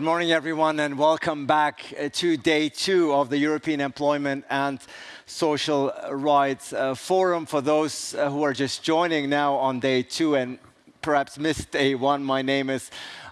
Good morning, everyone, and welcome back uh, to day two of the European Employment and Social Rights uh, Forum. For those uh, who are just joining now on day two and perhaps missed day one, my name is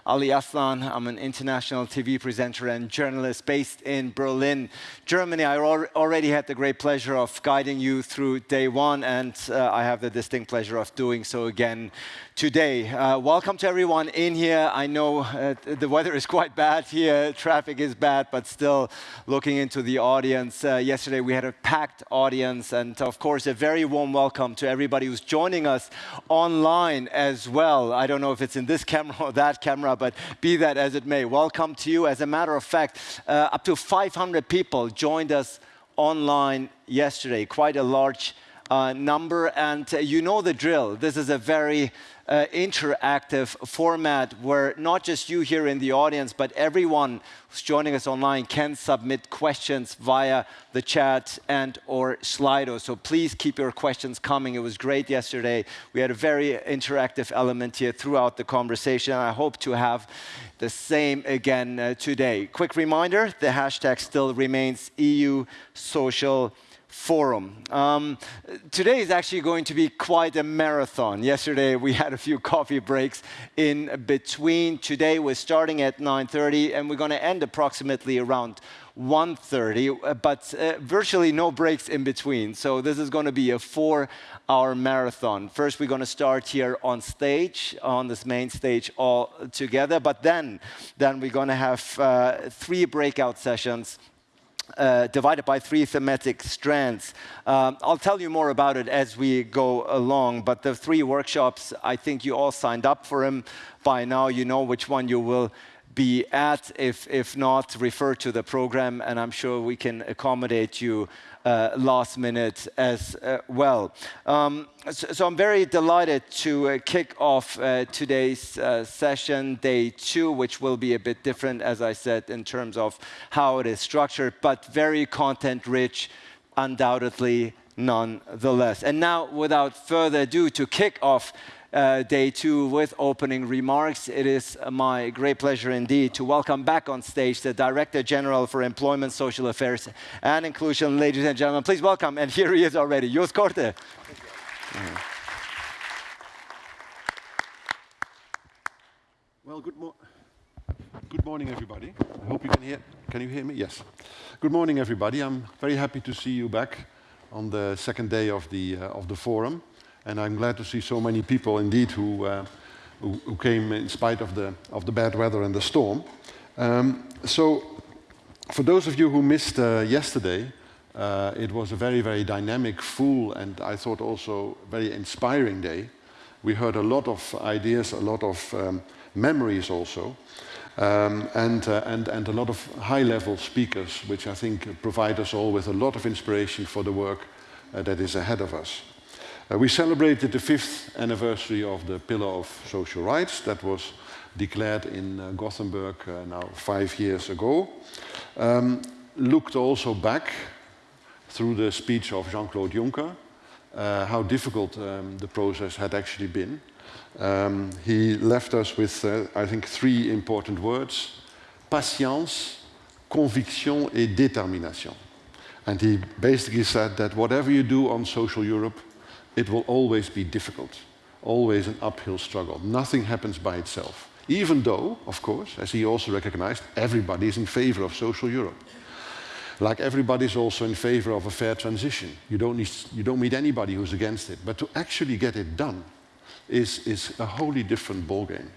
Ali Aslan. I'm an international TV presenter and journalist based in Berlin, Germany. I already had the great pleasure of guiding you through day one, and uh, I have the distinct pleasure of doing so again today. Uh, welcome to everyone in here. I know uh, the weather is quite bad here, traffic is bad, but still looking into the audience. Uh, yesterday we had a packed audience, and of course, a very warm welcome to everybody who's joining us online as well. I don't know if it's in this camera or that camera, but be that as it may, welcome to you. As a matter of fact, uh, up to 500 people joined us online yesterday, quite a large uh, number, and uh, you know the drill. This is a very uh, interactive format where not just you here in the audience, but everyone who's joining us online can submit questions via the chat and or Slido. So please keep your questions coming. It was great yesterday. We had a very interactive element here throughout the conversation. I hope to have the same again uh, today. Quick reminder, the hashtag still remains EU Social forum. Um, today is actually going to be quite a marathon. Yesterday we had a few coffee breaks in between. Today we're starting at 9.30 and we're going to end approximately around 1.30, uh, but uh, virtually no breaks in between. So this is going to be a four-hour marathon. First, we're going to start here on stage, on this main stage all together, but then, then we're going to have uh, three breakout sessions uh, divided by three thematic strands. Um, I'll tell you more about it as we go along, but the three workshops, I think you all signed up for them by now. You know which one you will be at. If, if not, refer to the program, and I'm sure we can accommodate you uh, last minute as uh, well. Um, so, so, I'm very delighted to uh, kick off uh, today's uh, session, day two, which will be a bit different, as I said, in terms of how it is structured, but very content-rich, undoubtedly, nonetheless. And now, without further ado, to kick off uh, day two with opening remarks. It is my great pleasure indeed to welcome back on stage the Director General for Employment, Social Affairs and Inclusion. Ladies and gentlemen, please welcome, and here he is already, Joost Korte. Well, good, mo good morning, everybody. I hope you can hear. Can you hear me? Yes. Good morning, everybody. I'm very happy to see you back on the second day of the uh, of the forum. And I'm glad to see so many people indeed who, uh, who, who, came in spite of the, of the bad weather and the storm. Um, so for those of you who missed uh, yesterday, uh, it was a very, very dynamic, full, and I thought also very inspiring day. We heard a lot of ideas, a lot of um, memories also, um, and, uh, and, and a lot of high-level speakers, which I think provide us all with a lot of inspiration for the work uh, that is ahead of us. Uh, we celebrated the fifth anniversary of the Pillar of Social Rights that was declared in uh, Gothenburg uh, now five years ago. Um, looked also back through the speech of Jean-Claude Juncker, uh, how difficult um, the process had actually been. Um, he left us with, uh, I think, three important words, patience, conviction et détermination. And he basically said that whatever you do on social Europe, it will always be difficult, always an uphill struggle. Nothing happens by itself. Even though, of course, as he also recognized, everybody is in favor of social Europe. Like everybody is also in favor of a fair transition. You don't, need, you don't meet anybody who's against it. But to actually get it done is, is a wholly different ballgame.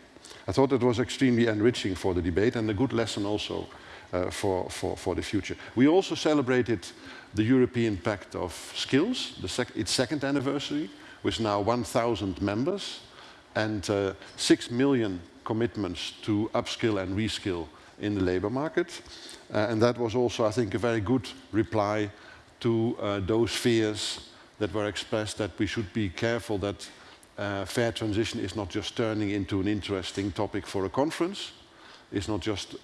I thought it was extremely enriching for the debate and a good lesson also uh, for, for, for the future. We also celebrated the European Pact of Skills, sec its second anniversary, with now 1,000 members and uh, 6 million commitments to upskill and reskill in the labor market. Uh, and that was also, I think, a very good reply to uh, those fears that were expressed that we should be careful that uh, fair transition is not just turning into an interesting topic for a conference, it's not just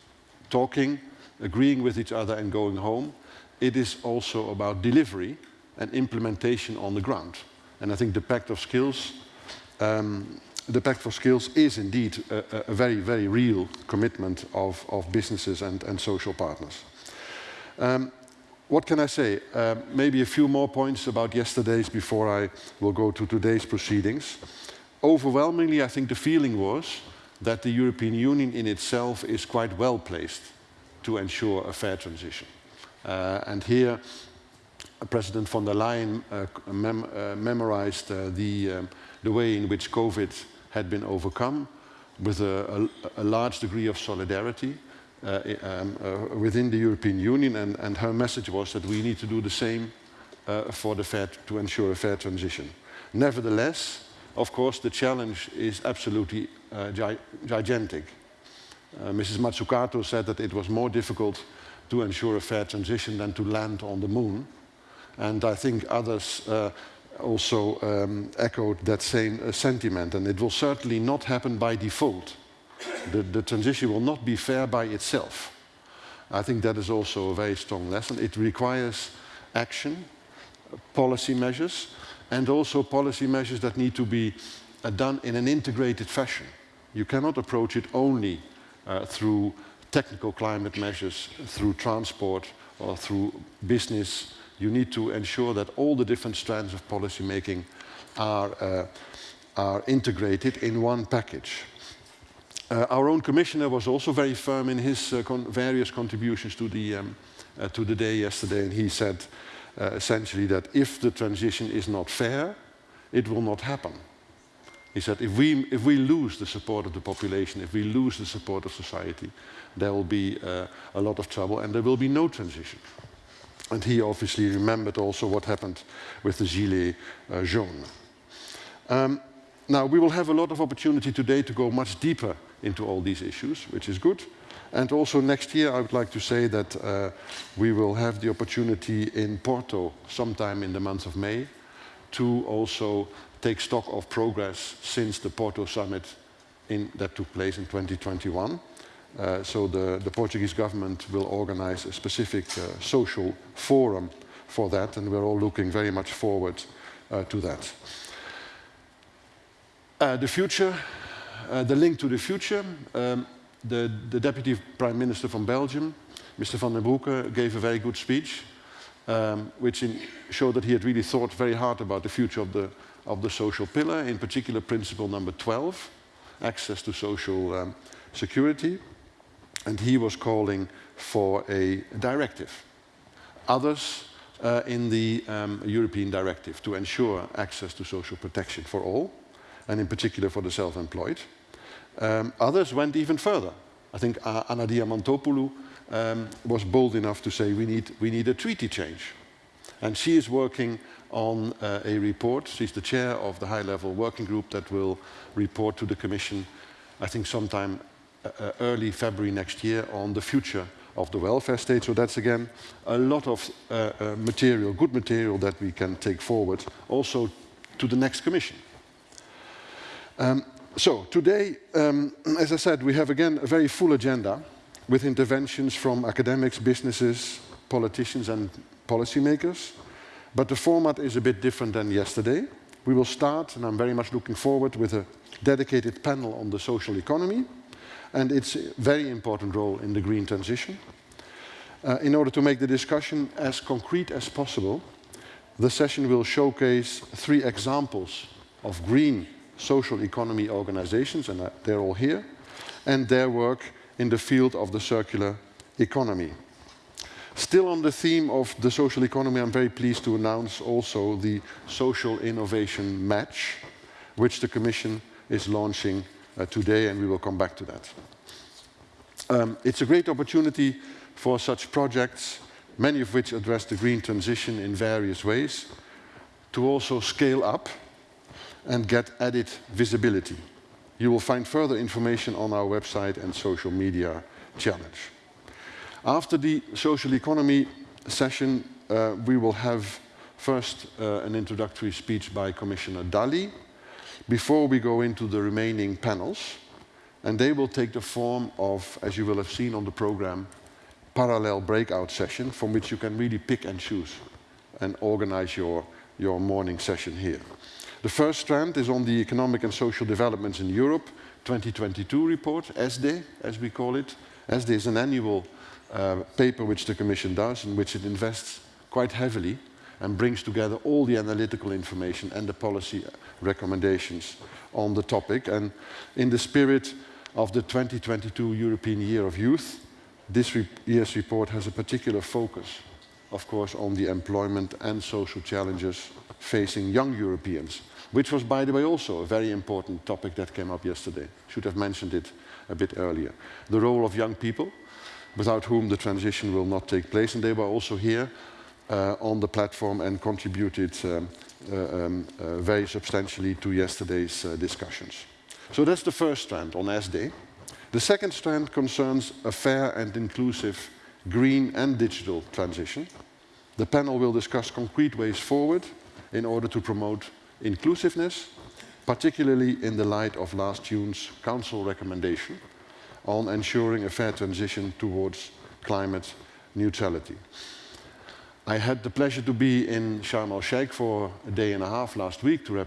talking, agreeing with each other and going home, it is also about delivery and implementation on the ground. And I think the Pact of Skills um, the Pact for Skills is indeed a, a very, very real commitment of, of businesses and, and social partners. Um, what can I say? Uh, maybe a few more points about yesterday's before I will go to today's proceedings. Overwhelmingly, I think the feeling was that the European Union in itself is quite well placed to ensure a fair transition. Uh, and here, President von der Leyen uh, mem uh, memorized the, um, the way in which COVID had been overcome with a, a, a large degree of solidarity uh, um, uh, within the European Union, and, and, her message was that we need to do the same uh, for the fair to ensure a fair transition. Nevertheless, of course, the challenge is absolutely gi gigantic. Mrs. Mazzucato said that it was more difficult to ensure a fair transition than to land on the moon. And I think others uh, also um, echoed that same uh, sentiment. And it will certainly not happen by default. The, the, transition will not be fair by itself. I think that is also a very strong lesson. It requires action, policy measures, and also policy measures that need to be uh, done in an integrated fashion. You cannot approach it only uh, through technical climate measures, through transport, or through business you need to ensure that all the different strands of policy making are, uh, are integrated in one package. Uh, our own commissioner was also very firm in his uh, con various contributions to the, um, uh, to the day yesterday, and he said uh, essentially that if the transition is not fair, it will not happen. He said if we, if we lose the support of the population, if we lose the support of society, there will be uh, a lot of trouble and there will be no transition. And he obviously remembered also what happened with the Gilets uh, jaunes. Um, now, we will have a lot of opportunity today to go much deeper into all these issues, which is good. And also next year, I would like to say that uh, we will have the opportunity in Porto sometime in the month of May to also take stock of progress since the Porto summit in, that took place in 2021. Uh, so the, the, Portuguese government will organize a specific uh, social forum for that, and we're all looking very much forward uh, to that. Uh, the future, uh, the link to the future, um, the, the, Deputy Prime Minister from Belgium, Mr. Vandenbroucke, gave a very good speech, um, which in, showed that he had really thought very hard about the future of the, of the social pillar, in particular principle number 12, access to social um, security and he was calling for a directive. Others uh, in the um, European directive to ensure access to social protection for all, and in particular for the self-employed. Um, others went even further. I think uh, Anna Diamantopoulou um, was bold enough to say we need, we need a treaty change. And she is working on uh, a report. She's the chair of the high-level working group that will report to the Commission, I think sometime uh, early February next year on the future of the welfare state. So that's again a lot of uh, uh, material, good material that we can take forward also to the next commission. Um, so today, um, as I said, we have again a very full agenda with interventions from academics, businesses, politicians and policymakers. But the format is a bit different than yesterday. We will start, and I'm very much looking forward, with a dedicated panel on the social economy and its very important role in the green transition. Uh, in order to make the discussion as concrete as possible, the session will showcase three examples of green social economy organizations, and uh, they're all here, and their work in the field of the circular economy. Still on the theme of the social economy, I'm very pleased to announce also the Social Innovation Match, which the Commission is launching uh, today, and we will come back to that. Um, it's a great opportunity for such projects, many of which address the green transition in various ways, to also scale up and get added visibility. You will find further information on our website and social media challenge. After the social economy session, uh, we will have first uh, an introductory speech by Commissioner Dalli, before we go into the remaining panels. And they will take the form of, as you will have seen on the program, parallel breakout session from which you can really pick and choose and organize your, your morning session here. The first strand is on the Economic and Social Developments in Europe 2022 report, ESDE, as we call it. ESDE is an annual uh, paper which the Commission does, in which it invests quite heavily and brings together all the analytical information and the policy recommendations on the topic. And in the spirit of the 2022 European Year of Youth, this re year's report has a particular focus, of course, on the employment and social challenges facing young Europeans, which was, by the way, also a very important topic that came up yesterday. Should have mentioned it a bit earlier. The role of young people, without whom the transition will not take place, and they were also here uh, on the platform and contributed um, uh, um, uh, very substantially to yesterday's uh, discussions. So that's the first strand on ESDE. The second strand concerns a fair and inclusive green and digital transition. The panel will discuss concrete ways forward in order to promote inclusiveness, particularly in the light of last June's Council recommendation on ensuring a fair transition towards climate neutrality. I had the pleasure to be in Sharm el-Sheikh for a day and a half last week to,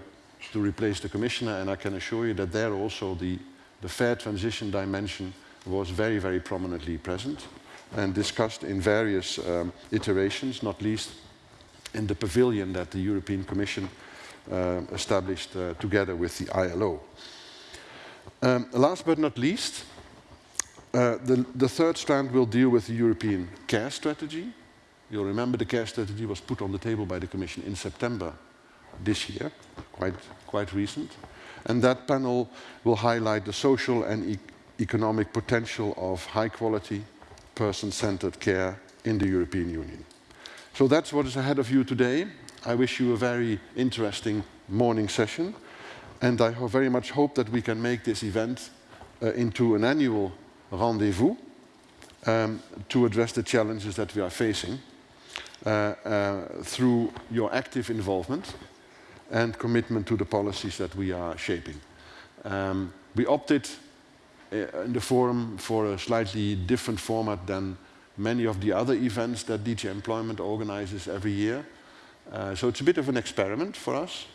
to replace the commissioner, and I can assure you that there also the, the fair transition dimension was very, very prominently present and discussed in various um, iterations, not least in the pavilion that the European Commission uh, established uh, together with the ILO. Um, last but not least, uh, the, the third strand will deal with the European care strategy. You'll remember the care strategy was put on the table by the Commission in September this year, quite, quite recent. And that panel will highlight the social and e economic potential of high quality, person-centered care in the European Union. So that's what is ahead of you today. I wish you a very interesting morning session. And I very much hope that we can make this event uh, into an annual rendezvous um, to address the challenges that we are facing uh, uh, through your active involvement and commitment to the policies that we are shaping. Um, we opted uh, in the forum for a slightly different format than many of the other events that DG Employment organizes every year. Uh, so it's a bit of an experiment for us.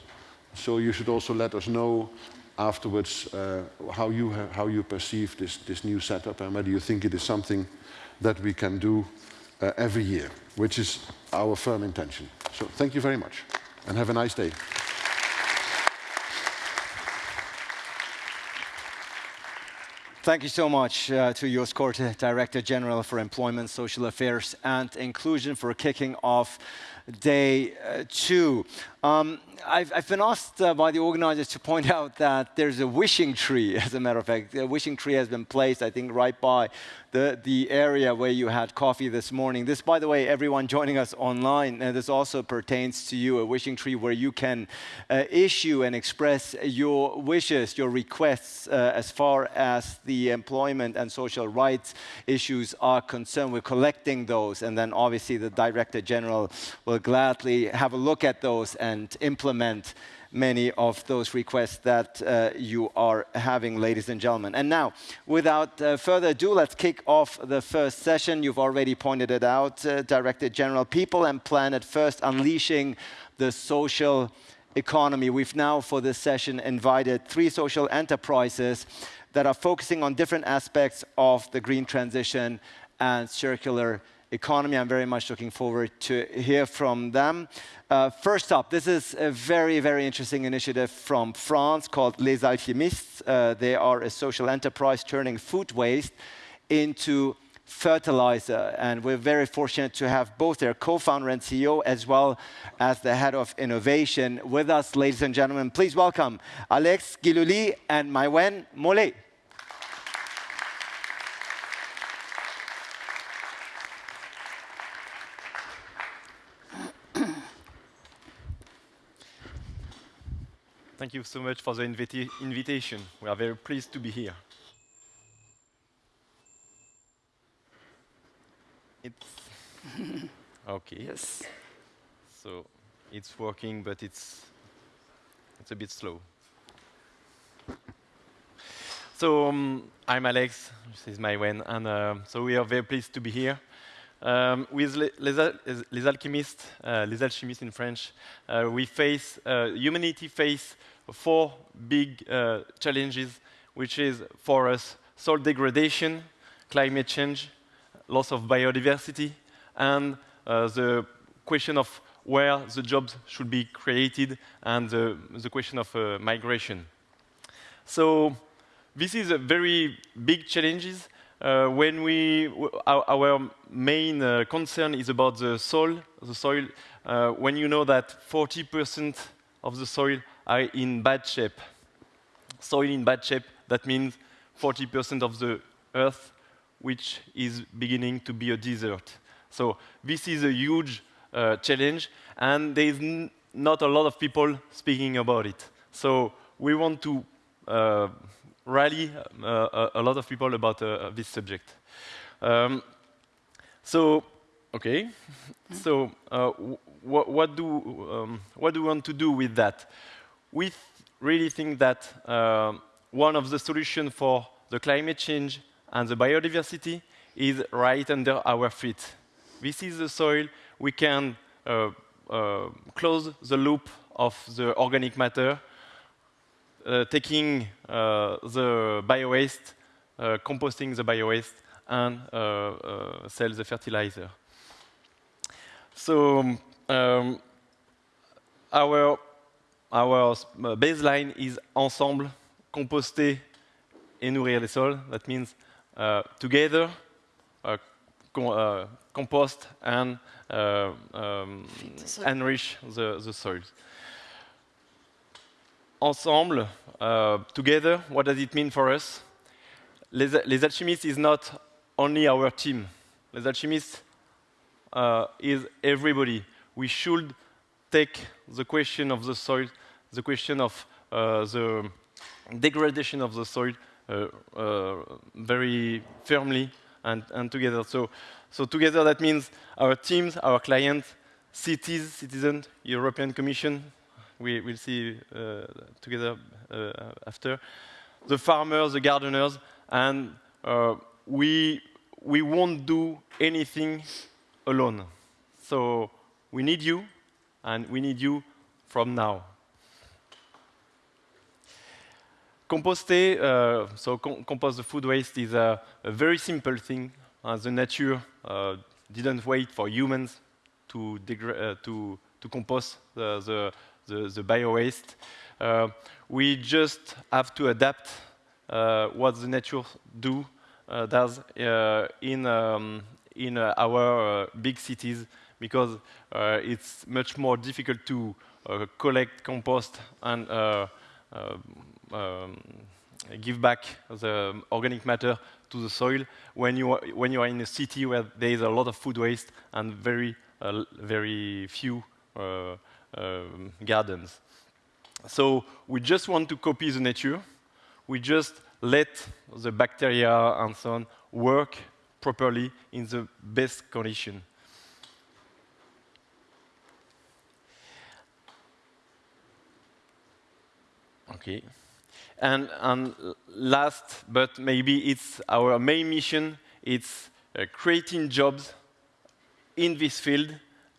So you should also let us know afterwards uh, how, you how you perceive this, this new setup and whether you think it is something that we can do uh, every year, which is our firm intention. So thank you very much and have a nice day. Thank you so much uh, to Joost Korte, Director General for Employment, Social Affairs and Inclusion for kicking off day uh, two. Um, I've, I've, been asked uh, by the organizers to point out that there's a wishing tree, as a matter of fact. A wishing tree has been placed, I think, right by the, the area where you had coffee this morning. This, by the way, everyone joining us online, uh, this also pertains to you, a wishing tree where you can uh, issue and express your wishes, your requests uh, as far as the employment and social rights issues are concerned. We're collecting those, and then obviously the Director General will gladly have a look at those and implement many of those requests that uh, you are having, ladies and gentlemen. And now, without uh, further ado, let's kick off the first session. You've already pointed it out, uh, Director General. People and Planet First, unleashing the social economy. We've now, for this session, invited three social enterprises that are focusing on different aspects of the green transition and circular economy. I'm very much looking forward to hear from them. Uh, first up, this is a very, very interesting initiative from France called Les Alchimistes. Uh, they are a social enterprise turning food waste into fertilizer. And we're very fortunate to have both their co-founder and CEO as well as the head of innovation with us, ladies and gentlemen. Please welcome Alex Guilluy and Maïwenn Mollet. Thank you so much for the invita invitation. We are very pleased to be here. It's okay. Yes. So it's working, but it's it's a bit slow. So um, I'm Alex. This is my Maïwenn, and uh, so we are very pleased to be here. Um, with les, les, les alchimistes, uh, les alchimistes in French, uh, we face, uh, humanity face four big uh, challenges, which is for us soil degradation, climate change, loss of biodiversity, and uh, the question of where the jobs should be created and the, the question of uh, migration. So this is a very big challenges uh, when we, our, our main uh, concern is about the soil, the soil, uh, when you know that 40% of the soil are in bad shape. Soil in bad shape, that means 40% of the earth which is beginning to be a desert. So this is a huge uh, challenge, and there is not a lot of people speaking about it. So we want to uh, rally uh, a, lot of people about uh, this subject. Um, so, okay. so, uh, wh what do um, what do we want to do with that? We th really think that uh, one of the solutions for the climate change and the biodiversity is right under our feet. This is the soil. We can uh, uh, close the loop of the organic matter uh, taking uh, the biowaste, uh, composting the biowaste, and sell the fertilizer. So um, our, our baseline is ensemble, composter et nourrir les sols. That means uh, together, uh, com uh, compost and um, enrich the, the soils ensemble, uh, together, what does it mean for us? Les, Les Alchimistes is not only our team. Les Alchimistes uh, is everybody. We should take the question of the soil, the question of uh, the degradation of the soil uh, uh, very firmly and, and together. So, so together that means our teams, our clients, cities, citizens, European Commission, we will see uh, together uh, after. The farmers, the gardeners, and uh, we, we won't do anything alone. So we need you, and we need you from now. Composter, uh, so com compost the food waste is a, a very simple thing. Uh, the nature uh, didn't wait for humans to, to, to compost the, the, the, the bio-waste. Uh, we just have to adapt uh, what the nature do uh, does in, um, in our big cities because it's much more difficult to collect compost and um, give back the organic matter to the soil when you are, when you are in a city where there is a lot of food waste and very uh, very few uh, um, gardens. So we just want to copy the nature. We just let the bacteria and so on work properly in the best condition. Okay. And, and, last, but maybe it's our main mission, it's uh, creating jobs in this field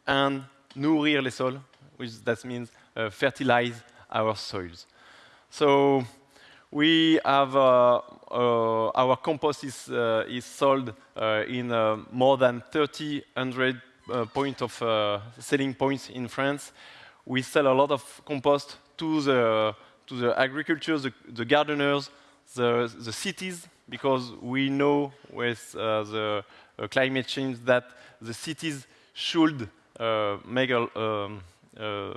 and nourrir les sols, which that means uh, fertilize our soils. So we have uh, uh, our compost is, uh, is sold uh, in more than 3,000 points of selling points in France. We sell a lot of compost to the to the agriculture, the, the gardeners, the, the cities, because we know with the climate change that the cities should make a um, uh,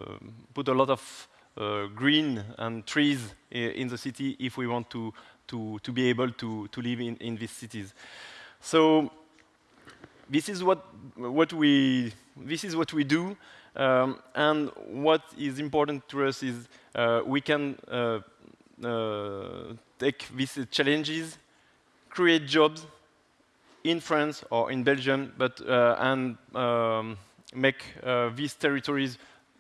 put a lot of uh, green and trees in the city if we want to, to, to be able to, to live in, in these cities. So this is what, what, we, this is what we do. Um, and what is important to us is uh, we can uh, uh, take these challenges, create jobs in France or in Belgium, but and um, make these territories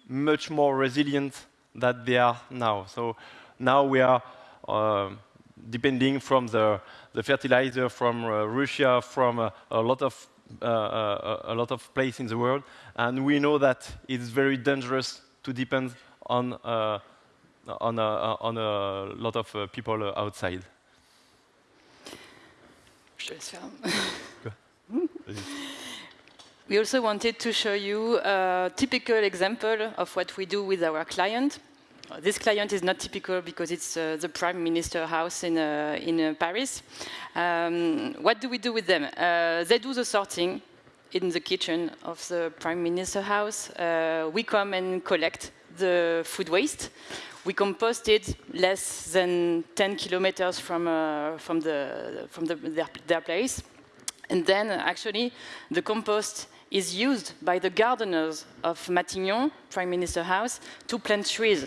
much more resilient than they are now. So now we are uh, depending from the, the fertilizer from uh, Russia, from uh, a lot of a lot of place in the world, and we know that it's very dangerous to depend on uh, on a, on a lot of uh, people outside. we also wanted to show you a typical example of what we do with our client. This client is not typical because it's uh, the Prime Minister house in, uh, in uh, Paris. Um, what do we do with them? Uh, they do the sorting in the kitchen of the Prime Minister house. Uh, we come and collect the food waste. We compost it less than 10 kilometers from, from, the, from the, their, their place. And then actually the compost is used by the gardeners of Matignon, Prime Minister House, to plant trees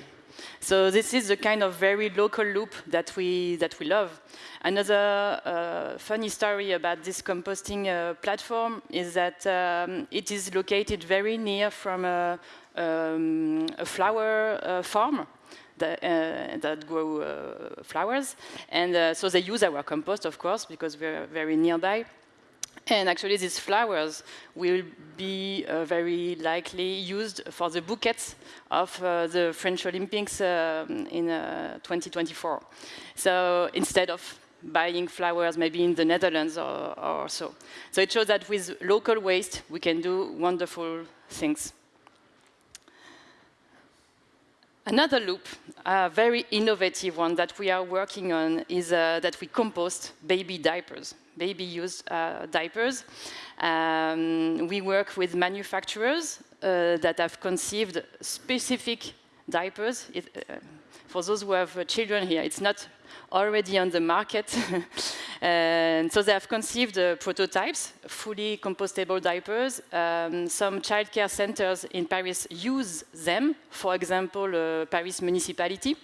so this is the kind of very local loop that we, that we love. Another uh, funny story about this composting uh, platform is that um, it is located very near from a, um, a flower uh, farm that, uh, that grow uh, flowers. And uh, so they use our compost, of course, because we're very nearby. And actually, these flowers will be uh, very likely used for the bouquets of uh, the French Olympics uh, in uh, 2024. So instead of buying flowers maybe in the Netherlands or, or so. So it shows that with local waste, we can do wonderful things. Another loop, a very innovative one that we are working on is uh, that we compost baby diapers, baby used uh, diapers. Um, we work with manufacturers uh, that have conceived specific diapers. It, uh, for those who have uh, children here, it's not already on the market. and so they have conceived uh, prototypes, fully compostable diapers. Um, some childcare centers in Paris use them, for example, uh, Paris municipality.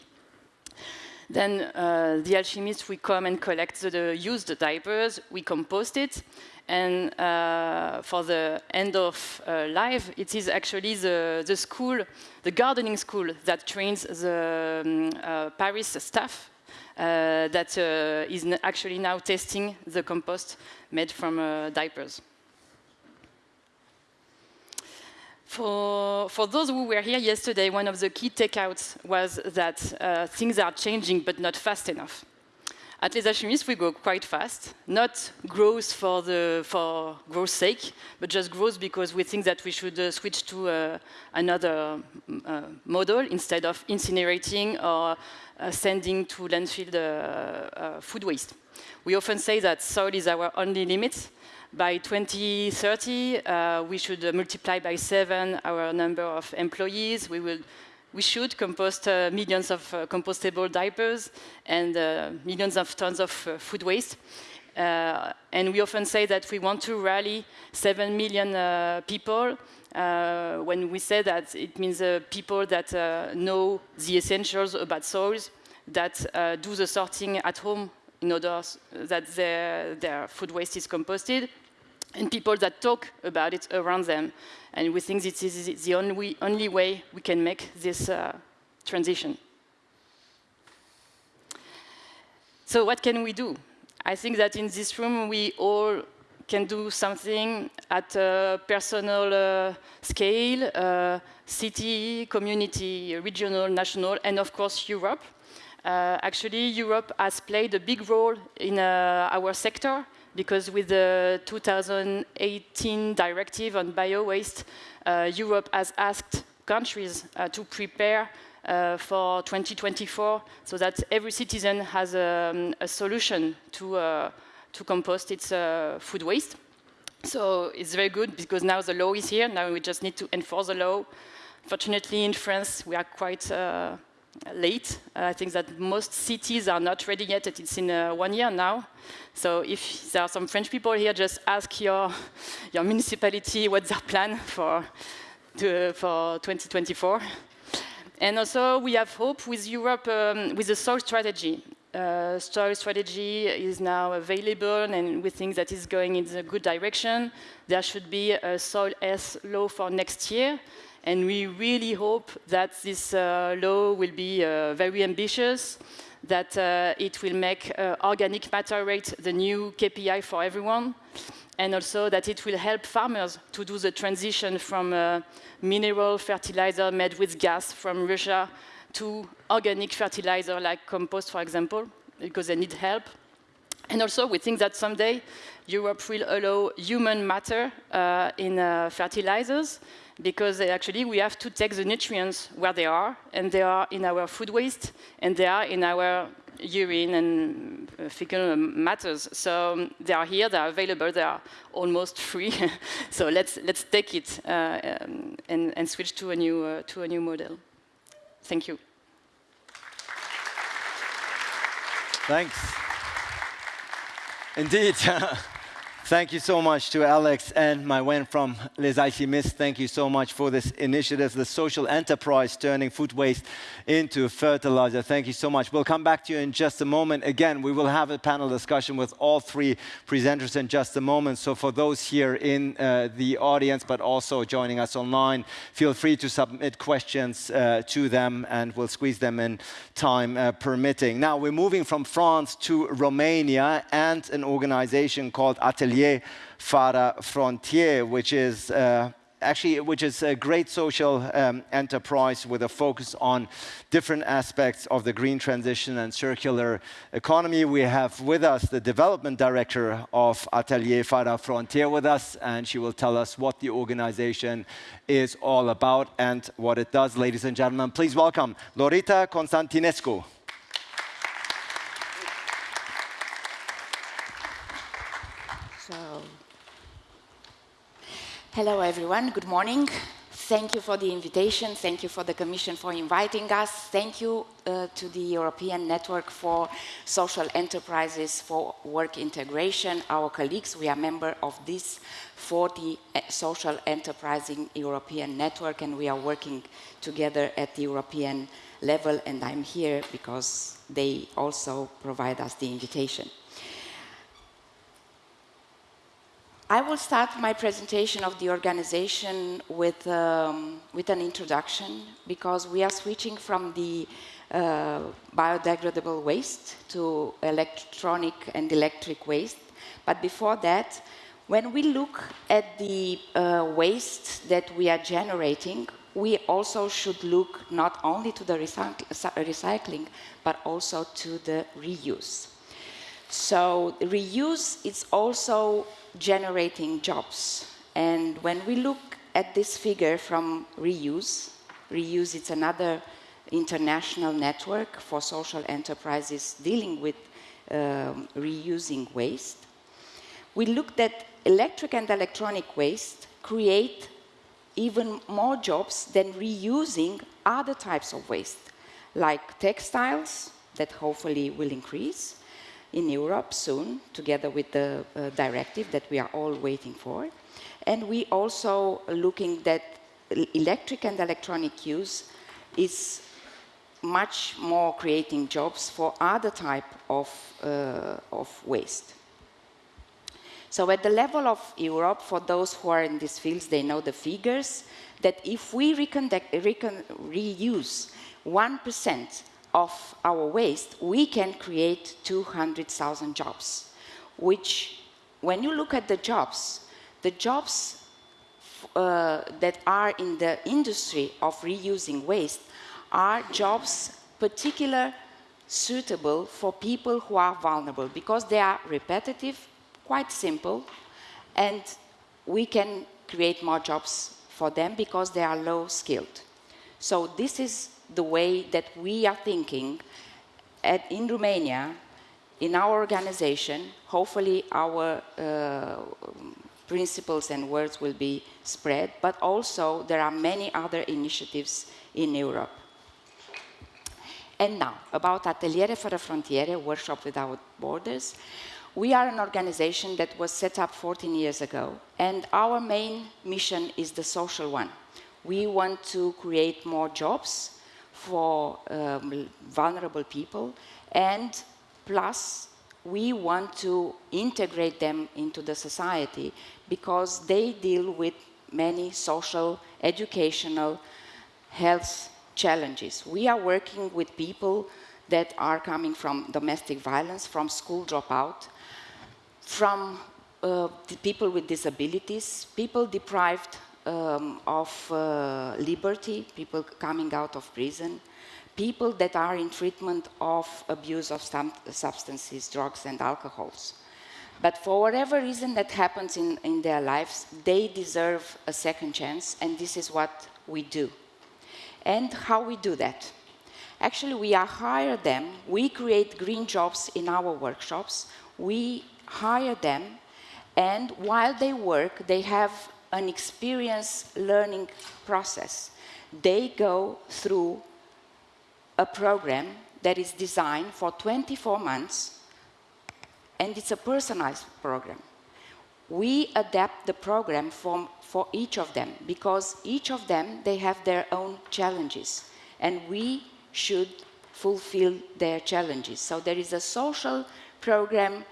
Then uh, the alchemists, we come and collect the, the used diapers, we compost it, and uh, for the end of uh, life, it is actually the, the school, the gardening school that trains the um, uh, Paris staff that uh, is actually now testing the compost made from uh, diapers. For, for those who were here yesterday, one of the key takeouts was that uh, things are changing, but not fast enough. At Les Alchimistes, we go quite fast, not growth for, the, for growth's sake, but just growth because we think that we should uh, switch to uh, another uh, model instead of incinerating or uh, sending to landfill uh, food waste. We often say that soil is our only limit. By 2030, uh, we should multiply by seven our number of employees. We will we should compost uh, millions of uh, compostable diapers and uh, millions of tons of uh, food waste. Uh, and we often say that we want to rally 7 million uh, people. when we say that, it means people that know the essentials about soils, that do the sorting at home in order that their, their food waste is composted, and people that talk about it around them. And we think this is the only, only way we can make this uh, transition. So what can we do? I think that in this room we all can do something at a personal uh, scale, uh, city, community, regional, national, and of course Europe. Uh, actually, Europe has played a big role in uh, our sector because with the 2018 directive on bio-waste, uh, Europe has asked countries uh, to prepare uh, for 2024 so that every citizen has a, um, a solution to, uh, to compost its uh, food waste. So it's very good because now the law is here, now we just need to enforce the law. Fortunately in France we are quite uh, late. I think that most cities are not ready yet. It's in uh, one year now. So if there are some French people here, just ask your, your municipality what's their plan for, to, for 2024. And also we have hope with Europe, um, with the soil strategy. Uh, soil strategy is now available and we think that it's going in the good direction. There should be a soil S law for next year and we really hope that this uh, law will be uh, very ambitious, that uh, it will make organic matter rate the new KPI for everyone, and also that it will help farmers to do the transition from uh, mineral fertilizer made with gas from Russia to organic fertilizer like compost, for example, because they need help. And also, we think that someday Europe will allow human matter uh, in uh, fertilizers because actually we have to take the nutrients where they are, and they are in our food waste, and they are in our urine and uh, fecal matters. So um, they are here, they are available, they are almost free. so let's let's take it uh, um, and, and switch to a new uh, to a new model. Thank you. Thanks. Indeed. Thank you so much to Alex and my friend from Les Alchimistes. Thank you so much for this initiative, the social enterprise turning food waste into fertilizer. Thank you so much. We'll come back to you in just a moment. Again, we will have a panel discussion with all three presenters in just a moment. So for those here in uh, the audience, but also joining us online, feel free to submit questions uh, to them and we'll squeeze them in time uh, permitting. Now, we're moving from France to Romania and an organization called Atelier Ateliere Fără Frontiere, which is uh, actually which is a great social um, enterprise with a focus on different aspects of the green transition and circular economy. We have with us the development director of Ateliere Fără Frontiere with us, and she will tell us what the organization is all about and what it does. Ladies and gentlemen, please welcome Lorita Constantinescu. Hello, everyone. Good morning. Thank you for the invitation. Thank you for the Commission for inviting us. Thank you uh, to the European Network for Social Enterprises for Work Integration. Our colleagues, we are member of this 40 uh, Social Enterprising European Network, and we are working together at the European level, and I'm here because they also provide us the invitation. I will start my presentation of the organization with, um, with an introduction because we are switching from the uh, biodegradable waste to electronic and electric waste. But before that, when we look at the uh, waste that we are generating, we also should look not only to the recycling, but also to the reuse. So reuse is also generating jobs. And when we look at this figure from RREUSE, RREUSE is another international network for social enterprises dealing with um, reusing waste. We looked at electric and electronic waste create even more jobs than reusing other types of waste, like textiles, that hopefully will increase, in Europe soon, together with the uh, directive that we are all waiting for. And we also looking that electric and electronic use is much more creating jobs for other type of, uh, of waste. So at the level of Europe, for those who are in these fields, they know the figures, that if we reuse 1% of our waste, we can create 200,000 jobs, which, when you look at the jobs, the jobs uh, that are in the industry of reusing waste are jobs particular suitable for people who are vulnerable because they are repetitive, quite simple, and we can create more jobs for them because they are low skilled. So this is the way that we are thinking at, in Romania, in our organization, hopefully our uh, principles and words will be spread, but also there are many other initiatives in Europe. And now, about Ateliere Fără Frontiere, Workshop Without Borders. We are an organization that was set up 14 years ago, and our main mission is the social one. We want to create more jobs, for um, vulnerable people, and plus we want to integrate them into the society because they deal with many social, educational, health challenges. We are working with people that are coming from domestic violence, from school dropout, from uh, people with disabilities, people deprived um, of uh, liberty, people coming out of prison, people that are in treatment of abuse of substances, drugs and alcohols. But for whatever reason that happens in, in their lives, they deserve a second chance, and this is what we do. And how we do that? Actually, we hire them, we create green jobs in our workshops, we hire them, and while they work, they have an experience learning process. They go through a program that is designed for 24 months, and it's a personalized program. We adapt the program for, for each of them, because each of them, they have their own challenges, and we should fulfill their challenges. So there is a social program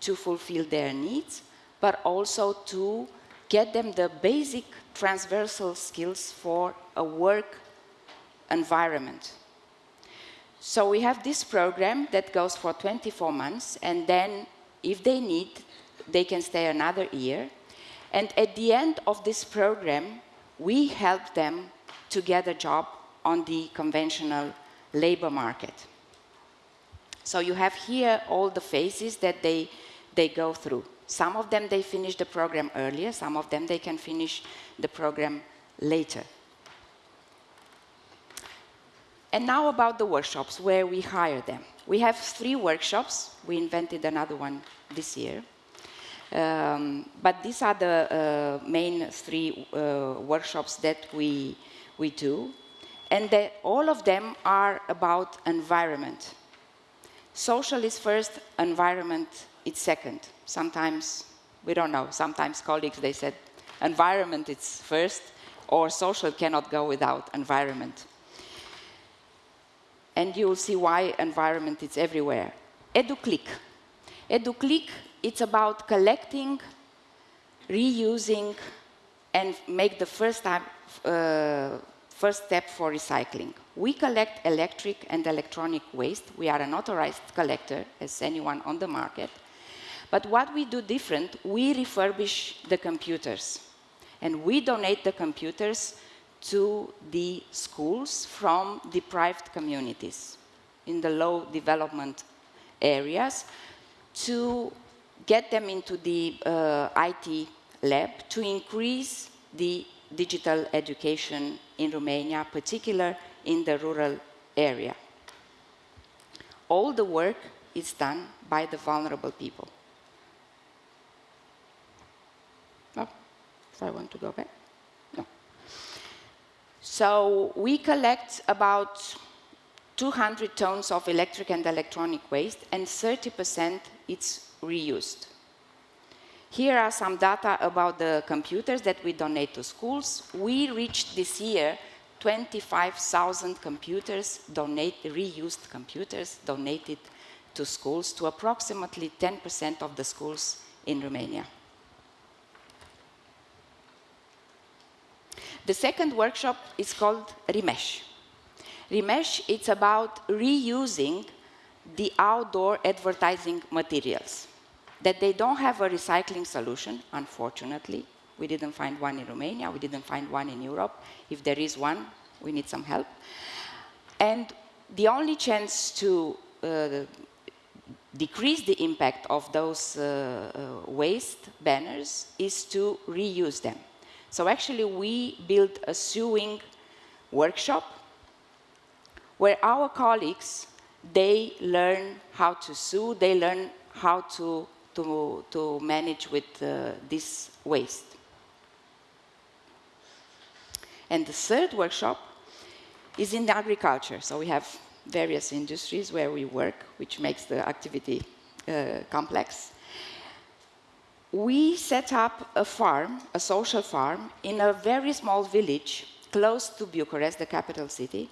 to fulfill their needs, but also to get them the basic transversal skills for a work environment. So we have this program that goes for 24 months, and then if they need, they can stay another year. And at the end of this program, we help them to get a job on the conventional labor market. So you have here all the phases that they, they go through. Some of them, they finish the program earlier. Some of them, they can finish the program later. And now about the workshops, where we hire them. We have three workshops. We invented another one this year. Um, but these are the uh, main three uh, workshops that we, we do. And all of them are about environment. Social is first, environment is second. Sometimes, we don't know, sometimes colleagues, they said environment is first, or social cannot go without environment. And you will see why environment is everywhere. EduClick. EduClick, it's about collecting, reusing, and make the first time uh, First step for recycling. We collect electric and electronic waste. We are an authorized collector, as anyone on the market. But what we do different, we refurbish the computers. And we donate the computers to the schools from deprived communities in the low development areas to get them into the uh, IT lab to increase the digital education in Romania, particularly in the rural area. All the work is done by the vulnerable people. So I want to go back? No. So we collect about 200 tons of electric and electronic waste, and 30% it's reused. Here are some data about the computers that we donate to schools. We reached this year 25,000 computers, donate, reused computers donated to schools, to approximately 10% of the schools in Romania. The second workshop is called reMesh. reMesh, it's about reusing the outdoor advertising materials that they don't have a recycling solution, unfortunately. We didn't find one in Romania, we didn't find one in Europe. If there is one, we need some help. And the only chance to uh, decrease the impact of those uh, uh, waste banners is to reuse them. So actually we built a sewing workshop where our colleagues, they learn how to sew, they learn how to to, to manage with uh, this waste. And the third workshop is in agriculture. So we have various industries where we work, which makes the activity uh, complex. We set up a farm, a social farm, in a very small village close to Bucharest, the capital city,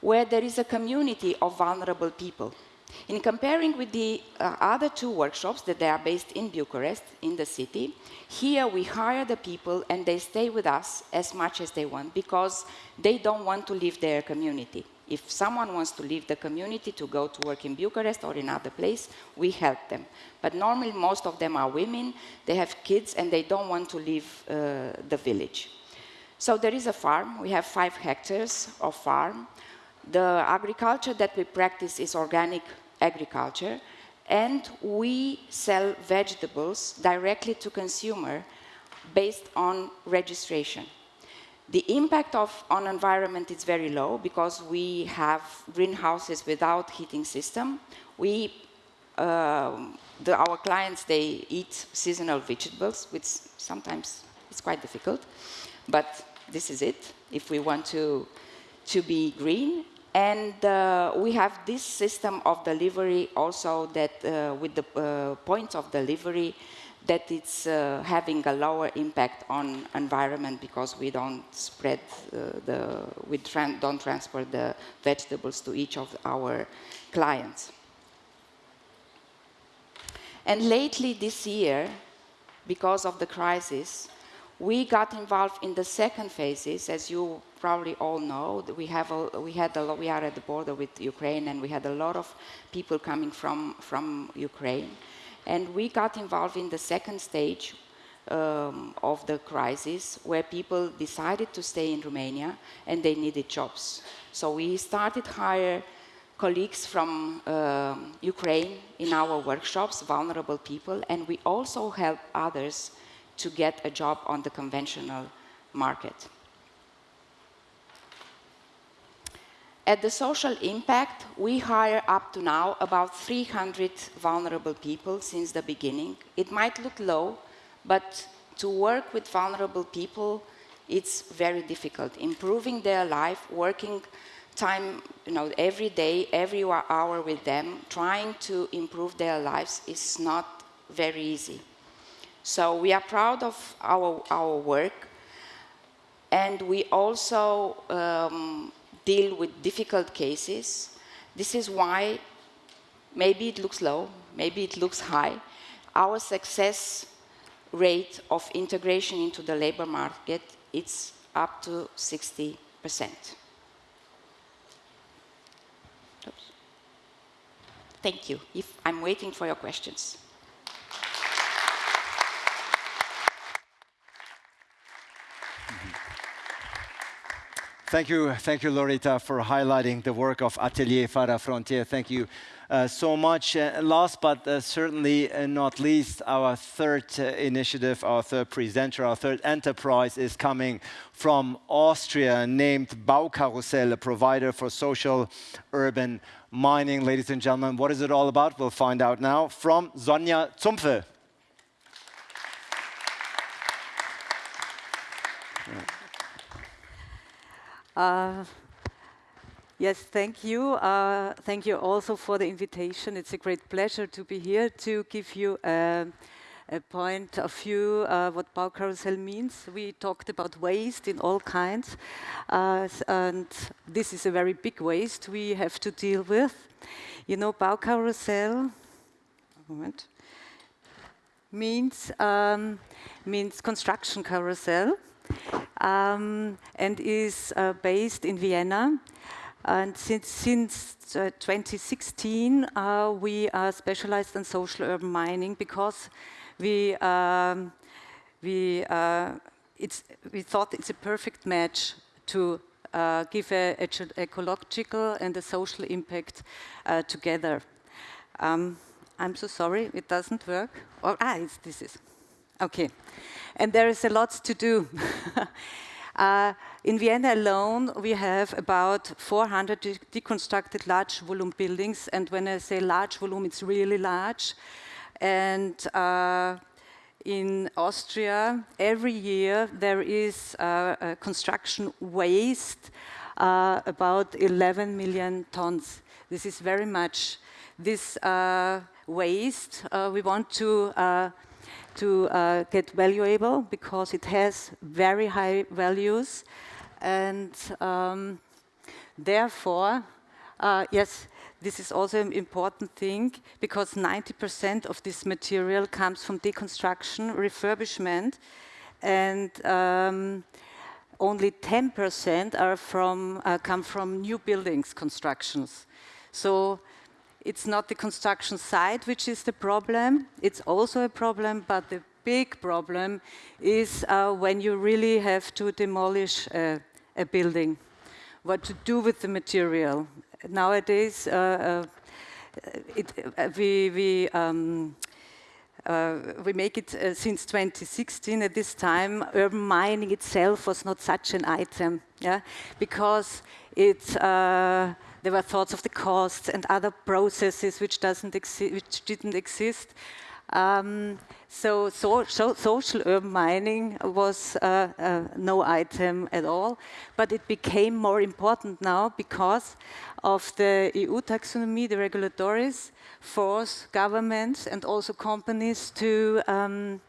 where there is a community of vulnerable people. In comparing with the uh, other two workshops that they are based in Bucharest, in the city, here we hire the people and they stay with us as much as they want because they don't want to leave their community. If someone wants to leave the community to go to work in Bucharest or in other place, we help them. But normally most of them are women, they have kids and they don't want to leave uh, the village. So there is a farm, we have five hectares of farm. The agriculture that we practice is organic agriculture and we sell vegetables directly to consumer based on registration. The impact of, on environment is very low because we have greenhouses without heating system. We, uh, the, our clients, they eat seasonal vegetables, which sometimes is quite difficult, but this is it if we want to, to be green. And uh, we have this system of delivery also that uh, with the uh, points of delivery that it's uh, having a lower impact on environment because we don't spread uh, the, we tran don't transport the vegetables to each of our clients. And lately this year, because of the crisis, we got involved in the second phases, as you probably all know. We, have a, we, had a, we are at the border with Ukraine, and we had a lot of people coming from, from Ukraine. And we got involved in the second stage um, of the crisis, where people decided to stay in Romania, and they needed jobs. So we started hire colleagues from uh, Ukraine in our workshops, vulnerable people, and we also help others to get a job on the conventional market. At the social impact, we hire up to now about 300 vulnerable people since the beginning. It might look low, but to work with vulnerable people, it's very difficult. Improving their life, working time, you know, every day, every hour with them, trying to improve their lives is not very easy. So we are proud of our, our work and we also um, deal with difficult cases. This is why maybe it looks low, maybe it looks high. Our success rate of integration into the labor market it's up to 60 percent. Thank you. If I'm waiting for your questions. Thank you, thank you, Lorita, for highlighting the work of Ateliere Fără Frontiere. Thank you uh, so much. Uh, last but uh, certainly uh, not least, our third uh, initiative, our third presenter, our third enterprise is coming from Austria, named Baukarussell, a provider for social urban mining. Ladies and gentlemen, what is it all about? We'll find out now from Sonja Zumpfe. Yes, thank you. Uh, thank you also for the invitation. It's a great pleasure to be here to give you a, a point of view uh, what Baukarussell means. We talked about waste in all kinds, uh, and this is a very big waste we have to deal with. You know, Baukarussell, moment, means, um, means construction carousel um, and is uh, based in Vienna. And since, since uh, 2016, uh, we are specialized in social urban mining because we, um, we, uh, we thought it's a perfect match to uh, give a, a, ecological and a social impact uh, together. Um, I'm so sorry, it doesn't work. Oh, ah, this is. Okay. And there is a lot to do. uh, in Vienna alone, we have about 400 de deconstructed large volume buildings. And when I say large volume, it's really large. And uh, in Austria, every year there is uh, construction waste, uh, about 11 million tons. This is very much. This uh, waste, uh, we want to to uh, get valuable because it has very high values and um, therefore, uh, yes, this is also an important thing because 90% of this material comes from deconstruction, refurbishment, and um, only 10% are from, uh, come from new buildings constructions. So it's not the construction site which is the problem, it's also a problem, but the big problem is uh, when you really have to demolish a, building, what to do with the material. Nowadays, uh, uh it, uh, we, we um, uh, we make it since 2016. At this time, urban mining itself was not such an item, yeah, because it. There were thoughts of the costs and other processes which doesn't which didn't exist. Um, so, so, so, social urban mining was uh, uh, no item at all, but it became more important now because of the EU taxonomy, the regulatories, force governments and also companies to, um,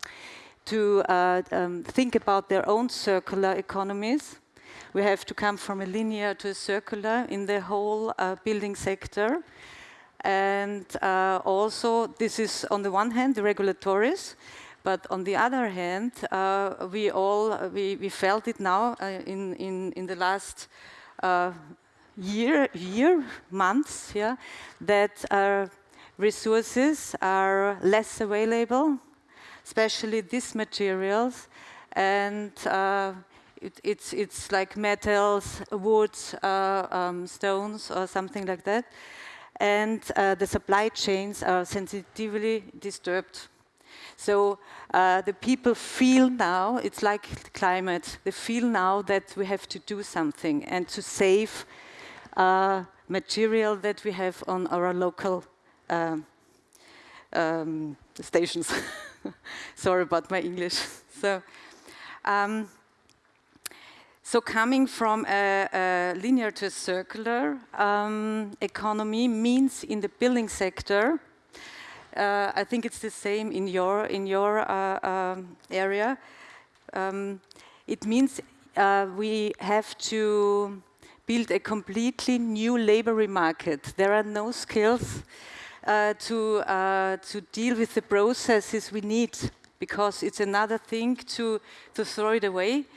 to uh, um, think about their own circular economies. We have to come from a linear to a circular in the whole uh, building sector. And uh, also, this is on the one hand the regulatories, but on the other hand, uh, we all we, we felt it now uh, in, in in the last uh, year year months, yeah, that uh, resources are less available, especially these materials, and it, it's it's like metals, woods, um, stones, or something like that and uh, the supply chains are sensitively disturbed. So uh, the people feel now, it's like climate, they feel now that we have to do something and to save uh, material that we have on our local um, um, stations. Sorry about my English. so, um, so coming from a, a linear to a circular um, economy means in the building sector, uh, I think it's the same in your, in your uh, um, area. Um, it means uh, we have to build a completely new labor market. There are no skills uh, to, uh, to deal with the processes we need because it's another thing to, to throw it away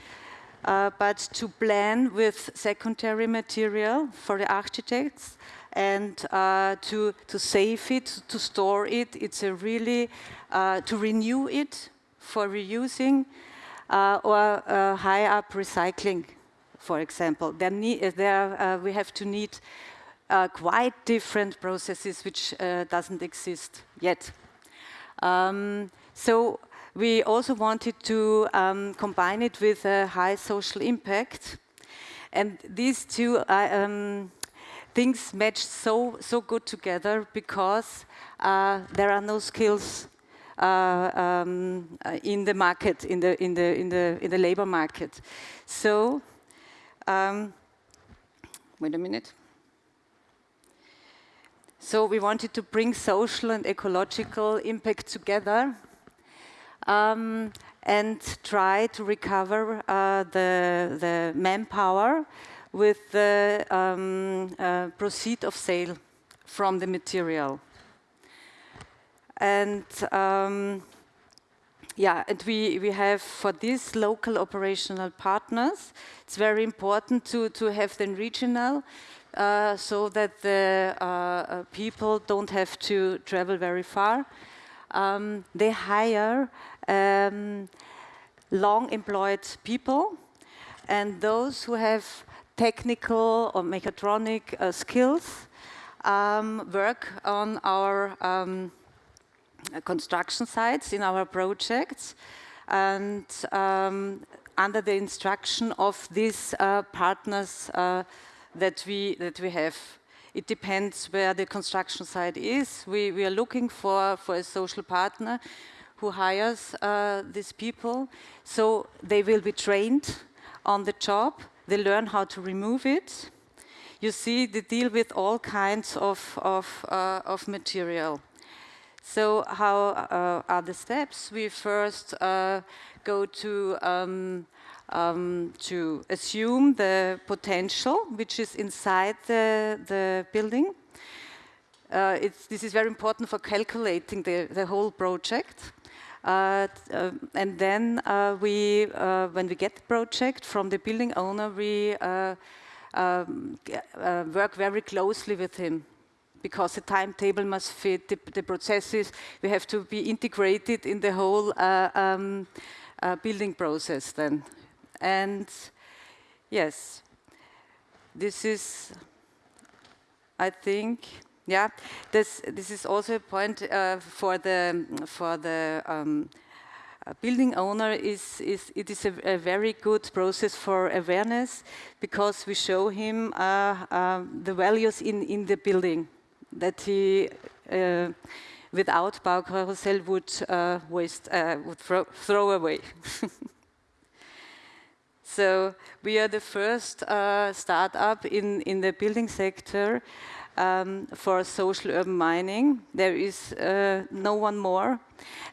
uh, but to plan with secondary material for the architects and uh, to, to save it, to store it. It's a really, uh, to renew it for reusing uh, or uh, high up recycling, for example. There, need, there uh, we have to need quite different processes which doesn't exist yet. Um, so we also wanted to um, combine it with a high social impact. And these two uh, um, things match so, so good together because uh, there are no skills uh, um, in the market, in the, in the, in the, in the labor market. So, um, wait a minute. So we wanted to bring social and ecological impact together um, and try to recover uh, the, the manpower with the um, uh, proceed of sale from the material. And um, yeah, and we, we have for these local operational partners, it's very important to, to have them regional uh, so that the uh, uh people don't have to travel very far. Um, they hire um, long employed people and those who have technical or mechatronic uh, skills um, work on our um, construction sites in our projects and um, under the instruction of these uh, partners uh, that we that we have. It depends where the construction site is. We, we are looking for, for a social partner who hires uh, these people. So they will be trained on the job. They learn how to remove it. You see, they deal with all kinds of, of, uh, of material. So how uh, are the steps? We first uh, go to, um, um, to assume the potential which is inside the, the building. Uh, this is very important for calculating the, the whole project. Uh, uh, and then uh, we, uh, when we get the project from the building owner, we uh, um, work very closely with him because the timetable must fit the, the, processes. We have to be integrated in the whole um, building process then. And yes, this is, I think, yeah, this this is also a point uh, for the for the um, uh, building owner. Is is it is a, a, very good process for awareness because we show him uh, um, the values in in the building that he. Uh, without Baukarussell would uh, waste, uh, would throw away. So we are the first uh, startup in, in the building sector um, for social urban mining. There is uh, no one more.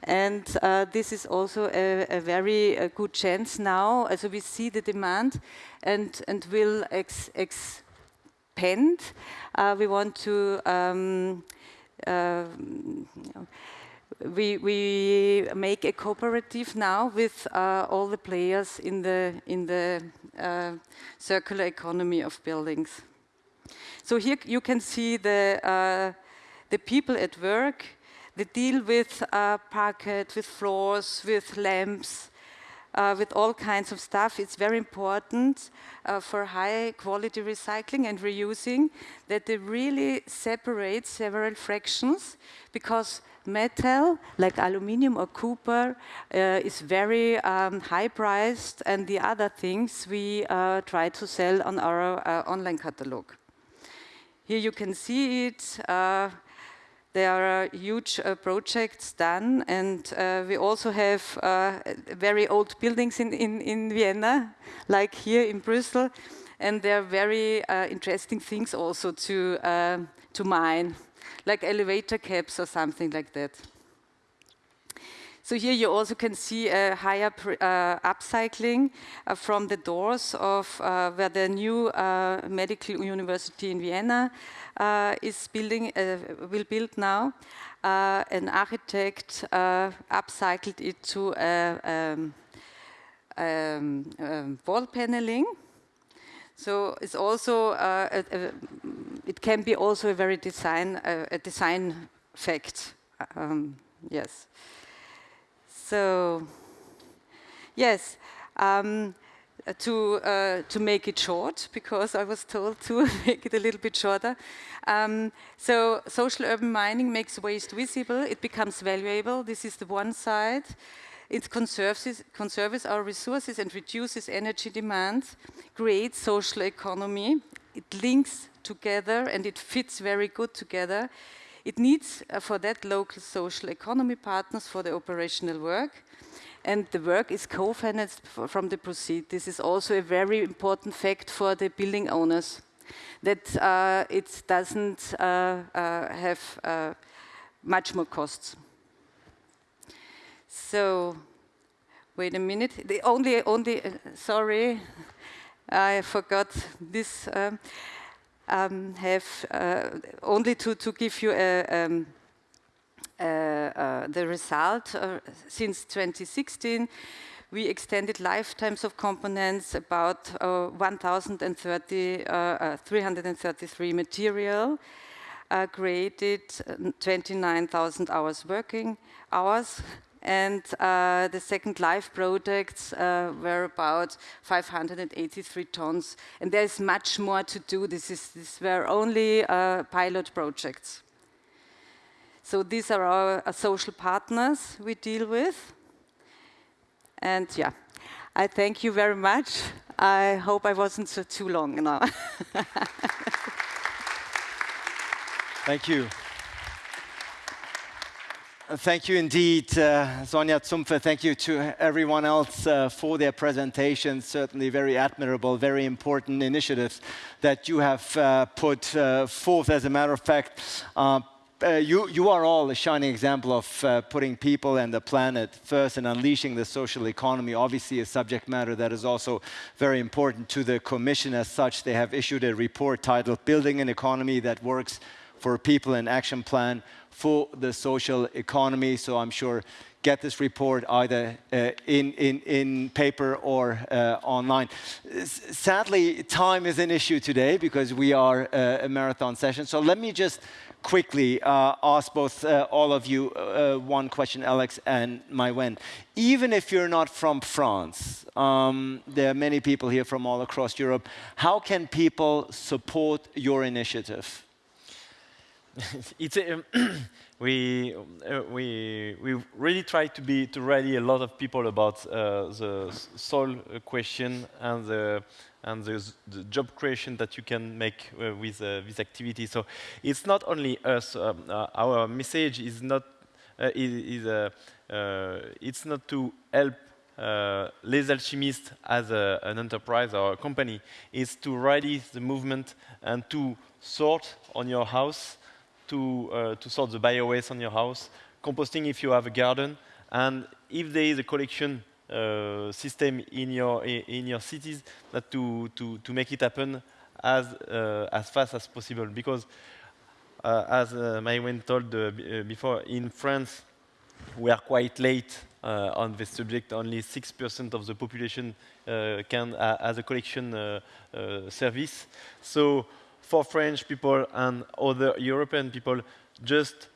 And uh, this is also a, a very a good chance now. So we see the demand and, and will ex expand. Uh, we want to um, uh, we, we make a cooperative now with uh, all the players in the, in the uh, circular economy of buildings. So here you can see the, uh, the people at work. They deal with uh, parquet, with floors, with lamps, uh, with all kinds of stuff. It's very important uh, for high quality recycling and reusing that they really separate several fractions because metal, like aluminium or copper, uh, is very um, high priced, and the other things we uh, try to sell on our uh, online catalog. Here you can see it. Uh, there are huge uh, projects done, and uh, we also have very old buildings in, in, in Vienna, like here in Brussels, and there are very interesting things also to, to mine like elevator caps or something like that. So here you also can see a higher uh, upcycling uh, from the doors of uh, where the new medical university in Vienna is building, will build now. an architect upcycled it to um, um, um, wall paneling so it's also uh, a, a, it can be also a very design a design fact. Um, yes. So yes. Um, to uh, to make it short because I was told to make it a little bit shorter. Um, so social urban mining makes waste visible. It becomes valuable. This is the one side. It conserves, conserves our resources and reduces energy demand, creates social economy. It links together and it fits very good together. It needs uh, for that local social economy partners for the operational work. And the work is co-financed from the proceed. This is also a very important fact for the building owners, that uh, it doesn't uh, uh have uh, much more costs. So, wait a minute. The only, only, uh, sorry, I forgot this. Um, um, have uh, only to, to give you a, um, uh, uh, the result uh, since 2016 we extended lifetimes of components about uh, 1,030, uh, 333 material, created 29,000 hours working hours, and uh, the second life projects uh, were about 583 tons. And there's much more to do. This is these were only uh, pilot projects. So these are our uh, social partners we deal with. And yeah, I thank you very much. I hope I wasn't so too long now. thank you. Thank you indeed, uh, Sonja Zumpfer. Thank you to everyone else uh, for their presentations. Certainly very admirable, very important initiatives that you have uh, put uh, forth. As a matter of fact, uh, uh, you, you, are all a shining example of putting people and the planet first and unleashing the social economy. Obviously, a subject matter that is also very important to the Commission as such. They have issued a report titled Building an Economy That Works for People, an Action Plan for the social economy. So I'm sure get this report either uh, in, in, in paper or uh, online. Sadly, time is an issue today because we are uh, a marathon session. So let me just quickly uh, ask both uh, all of you uh, one question, Alex and Maïwenn. Even if you're not from France, um, there are many people here from all across Europe. How can people support your initiative? it's a, um, we uh, we we really try to be to ready a lot of people about uh, the soil question and the and the, the, job creation that you can make uh, with uh, this activity. So it's not only us. Um, uh, our message is not uh, is, is it's not to help Les Alchimistes as a, an enterprise or a company. It's to ready the movement and to sort on your house to, uh, to sort the bio-waste on your house, composting if you have a garden, and if there is a collection uh, system in your in your cities, that to to to make it happen as uh, as fast as possible. Because uh, as uh, Maïwenn told uh, uh, before, in France, we are quite late uh, on this subject. Only six percent of the population can has a collection service. So for French people and other European people, just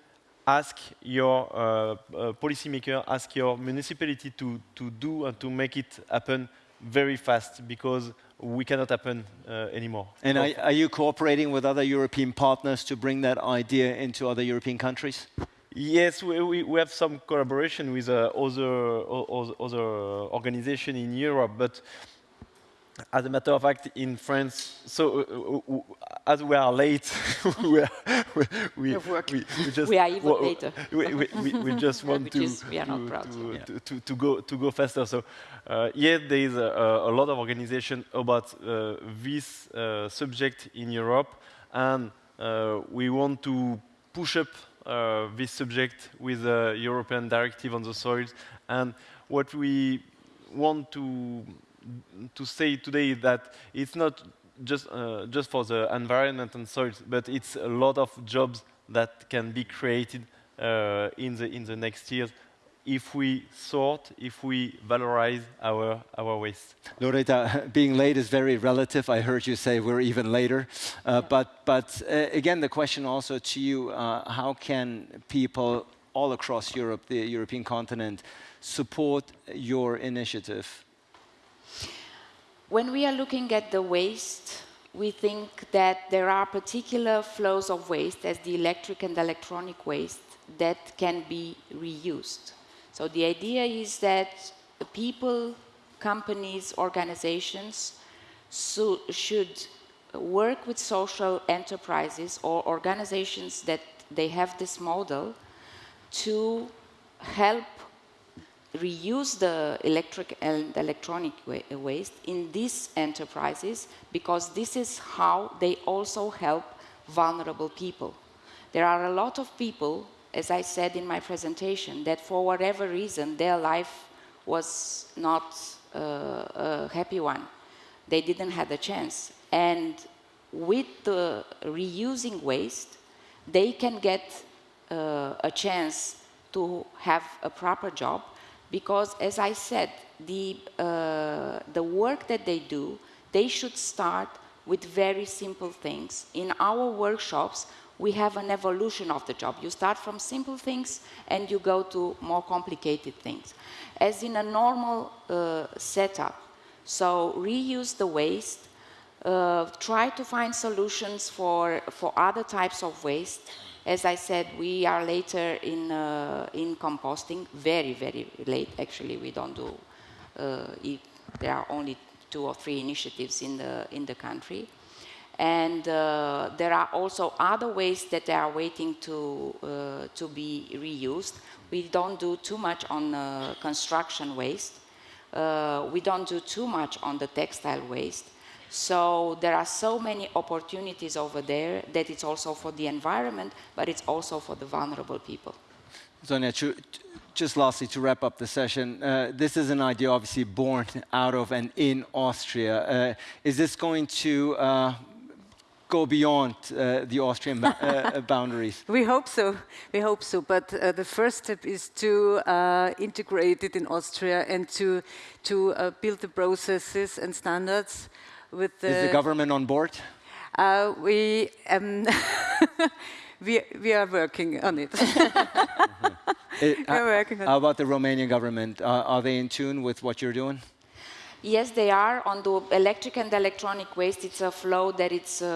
ask your uh, uh, policymaker, ask your municipality to, to do and to make it happen very fast because we cannot happen uh, anymore. And are, are, you cooperating with other European partners to bring that idea into other European countries? Yes, we, we, we have some collaboration with uh, other, other, other organizations in Europe, but as a matter of fact, in France, so uh, uh, uh as we are late, we, are, we, we, we, we, just we are even later. we, we, just want to, is, to, to, to, to, to, go to go faster. So, uh, yet there is a, a, lot of organization about uh, this uh, subject in Europe, and we want to push up this subject with a European directive on the soils. And what we want to to say today that it's not just, uh, just for the environment and soils, but it's a lot of jobs that can be created uh, in, the, in the next years if we sort, if we valorize our, our waste. Loretta, being late is very relative. I heard you say we're even later. Uh, but but uh, again, the question also to you, uh, how can people all across Europe, the European continent, support your initiative? When we are looking at the waste, we think that there are particular flows of waste, as the electric and electronic waste, that can be reused. So the idea is that people, companies, organizations so should work with social enterprises or organizations that they have this model to help reuse the electric and electronic wa waste in these enterprises because this is how they also help vulnerable people. There are a lot of people, as I said in my presentation, that for whatever reason their life was not uh, a happy one. They didn't have a chance. And with the reusing waste, they can get uh, a chance to have a proper job because as I said, the, uh, the work that they do, they should start with very simple things. In our workshops, we have an evolution of the job. You start from simple things and you go to more complicated things. As in a normal uh, setup, so reuse the waste, uh, try to find solutions for, for other types of waste, as I said, we are later in, uh, in composting, very, very late. Actually, we don't do, uh, there are only two or three initiatives in the, in the country. And uh, there are also other ways that they are waiting to, uh, to be reused. We don't do too much on uh, construction waste. Uh, we don't do too much on the textile waste. So there are so many opportunities over there that it's also for the environment, but it's also for the vulnerable people. Sonia, just lastly to wrap up the session, uh, this is an idea obviously born out of and in Austria. Uh, is this going to uh, go beyond uh, the Austrian uh, boundaries? We hope so. We hope so. But uh, the first step is to uh, integrate it in Austria and to to uh, build the processes and standards with the. Is the government on board? Uh, we. Um, we, we are working on it. it we are working on how about the Romanian government? are they in tune with what you're doing? Yes, they are. On the electric and electronic waste, it's a flow that it's uh,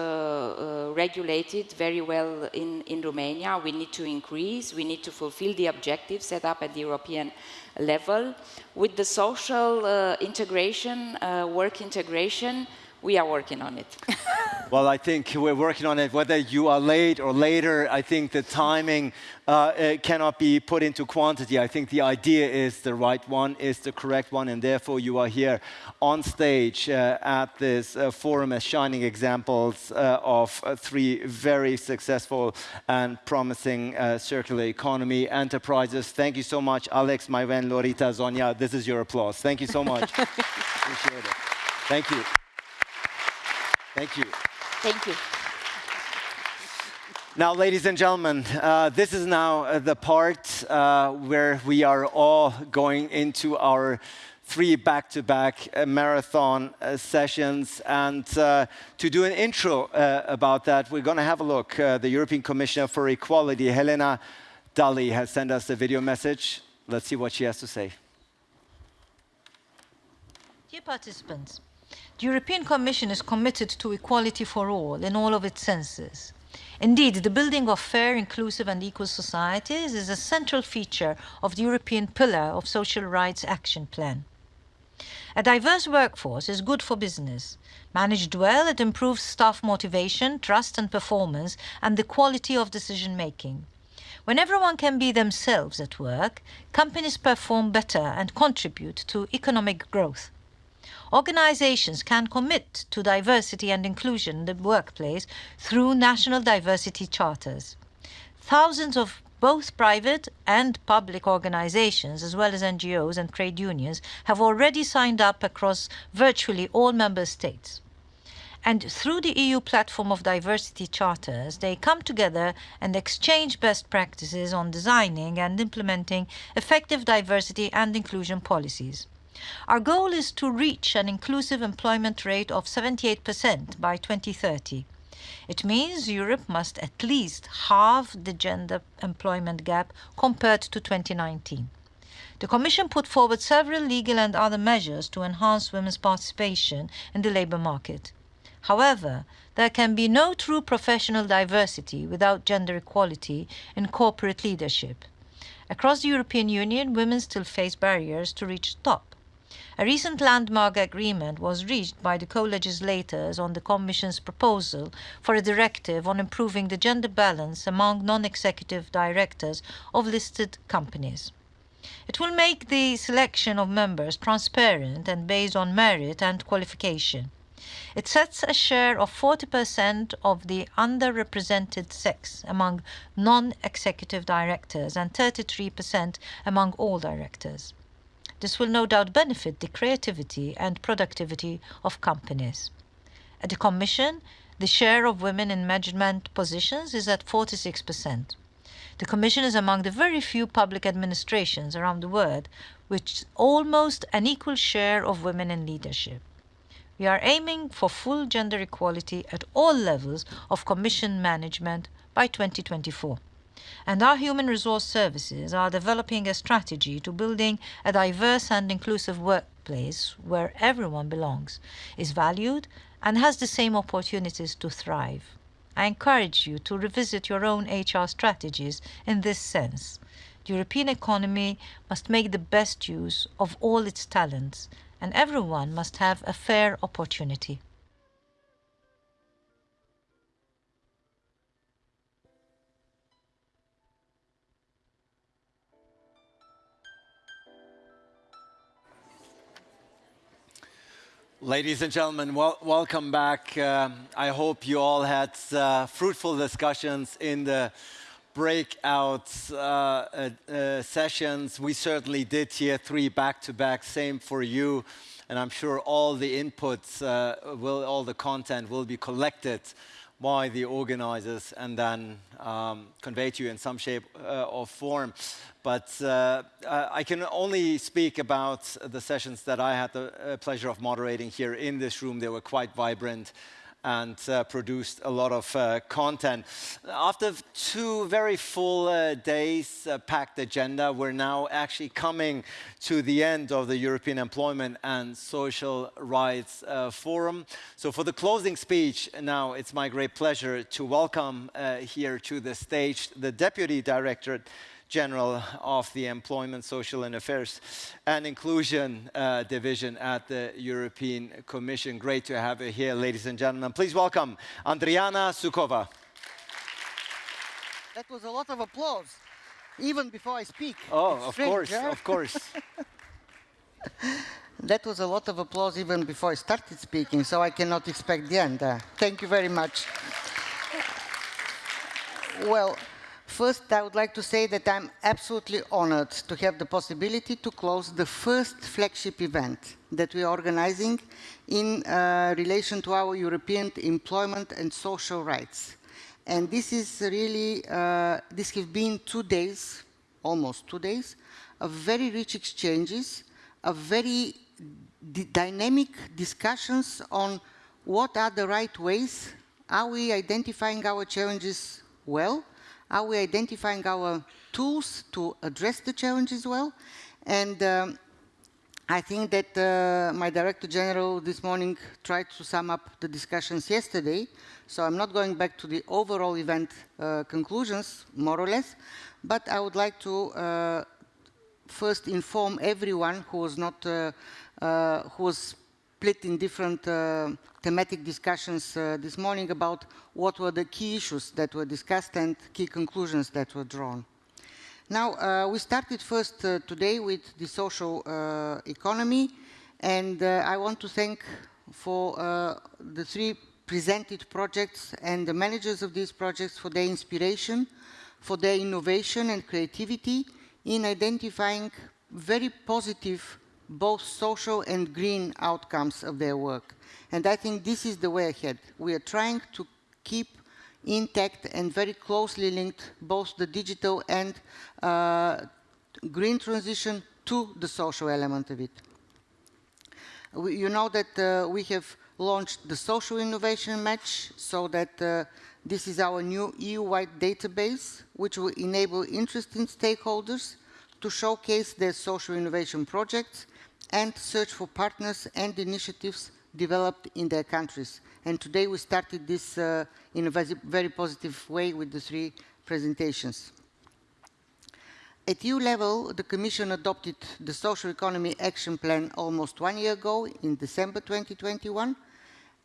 uh, regulated very well in, in Romania. We need to increase, we need to fulfill the objectives set up at the European level. With the social uh, integration, uh, work integration, we are working on it. well, I think we're working on it. Whether you are late or later, I think the timing uh, cannot be put into quantity. I think the idea is the right one, is the correct one, and therefore you are here on stage uh, at this uh, forum as shining examples uh, of uh, three very successful and promising uh, circular economy enterprises. Thank you so much, Alex, Maïwenn, Lorita, Zonia. This is your applause. Thank you so much. Appreciate it. Thank you. Thank you. Thank you. Now, ladies and gentlemen, uh, this is now uh, the part uh, where we are all going into our three back-to-back -back, uh, marathon uh, sessions. And uh, to do an intro about that, we're going to have a look. the European Commissioner for Equality, Helena Dalli, has sent us a video message. Let's see what she has to say. Dear participants, the European Commission is committed to equality for all in all of its senses. Indeed, the building of fair, inclusive and equal societies is a central feature of the European Pillar of Social Rights Action Plan. A diverse workforce is good for business. Managed well, it improves staff motivation, trust and performance, and the quality of decision making. When everyone can be themselves at work, companies perform better and contribute to economic growth. Organizations can commit to diversity and inclusion in the workplace through national diversity charters. Thousands of both private and public organizations, as well as NGOs and trade unions, have already signed up across virtually all member states. And through the EU platform of diversity charters, they come together and exchange best practices on designing and implementing effective diversity and inclusion policies. Our goal is to reach an inclusive employment rate of 78% by 2030. It means Europe must at least halve the gender employment gap compared to 2019. The Commission put forward several legal and other measures to enhance women's participation in the labour market. However, there can be no true professional diversity without gender equality in corporate leadership. Across the European Union, women still face barriers to reach the top. A recent landmark agreement was reached by the co-legislators on the Commission's proposal for a directive on improving the gender balance among non-executive directors of listed companies. It will make the selection of members transparent and based on merit and qualification. It sets a share of 40% of the underrepresented sex among non-executive directors and 33% among all directors. This will no doubt benefit the creativity and productivity of companies. At the Commission, the share of women in management positions is at 46%. The Commission is among the very few public administrations around the world which almost an equal share of women in leadership. We are aiming for full gender equality at all levels of Commission management by 2024 and our human resource services are developing a strategy to building a diverse and inclusive workplace where everyone belongs, is valued, and has the same opportunities to thrive. I encourage you to revisit your own HR strategies in this sense. The European economy must make the best use of all its talents, and everyone must have a fair opportunity. Ladies and gentlemen, wel welcome back. Um, I hope you all had uh, fruitful discussions in the breakout uh, uh, uh, sessions. We certainly did here, three back-to-back, -back, same for you. And I'm sure all the inputs, uh, will, all the content will be collected by the organizers and then um, to you in some shape uh, or form. But uh, I can only speak about the sessions that I had the uh, pleasure of moderating here in this room. They were quite vibrant and uh, produced a lot of uh, content. After two very full uh, days, uh, packed agenda, we're now actually coming to the end of the European Employment and Social Rights uh, Forum. So for the closing speech, now it's my great pleasure to welcome uh, here to the stage the Deputy Director General of the Employment, Social and Affairs and Inclusion uh, Division at the European Commission. Great to have you here, ladies and gentlemen. Please welcome Andriana Sukova. That was a lot of applause, even before I speak. Oh, It's of strange, course, huh? of course. That was a lot of applause even before I started speaking, so I cannot expect the end. Uh, thank you very much. Well, first I would like to say that I'm absolutely honored to have the possibility to close the first flagship event that we are organizing in uh, relation to our European employment and social rights. And this is really, uh, this been two days, almost two days, of very rich exchanges, of very dynamic discussions on what are the right ways, are we identifying our challenges well, are we identifying our tools to address the challenges well, and um, I think that uh, my Director General this morning tried to sum up the discussions yesterday, so I'm not going back to the overall event uh, conclusions, more or less, but I would like to uh, first inform everyone who was not, uh, uh, who was split in different uh, thematic discussions uh, this morning about what were the key issues that were discussed and key conclusions that were drawn. Now, uh, we started first uh, today with the social uh, economy, and uh, I want to thank for the three presented projects and the managers of these projects for their inspiration, for their innovation and creativity in identifying very positive both social and green outcomes of their work. And I think this is the way ahead. We are trying to keep intact and very closely linked both the digital and uh, green transition to the social element of it. We, you know that uh, we have launched the social innovation match so that uh, this is our new EU-wide database which will enable interested stakeholders to showcase their social innovation projects and search for partners and initiatives developed in their countries. And today we started this uh, in a very, positive way with the three presentations. At EU level, the Commission adopted the Social Economy Action Plan almost one year ago in December 2021.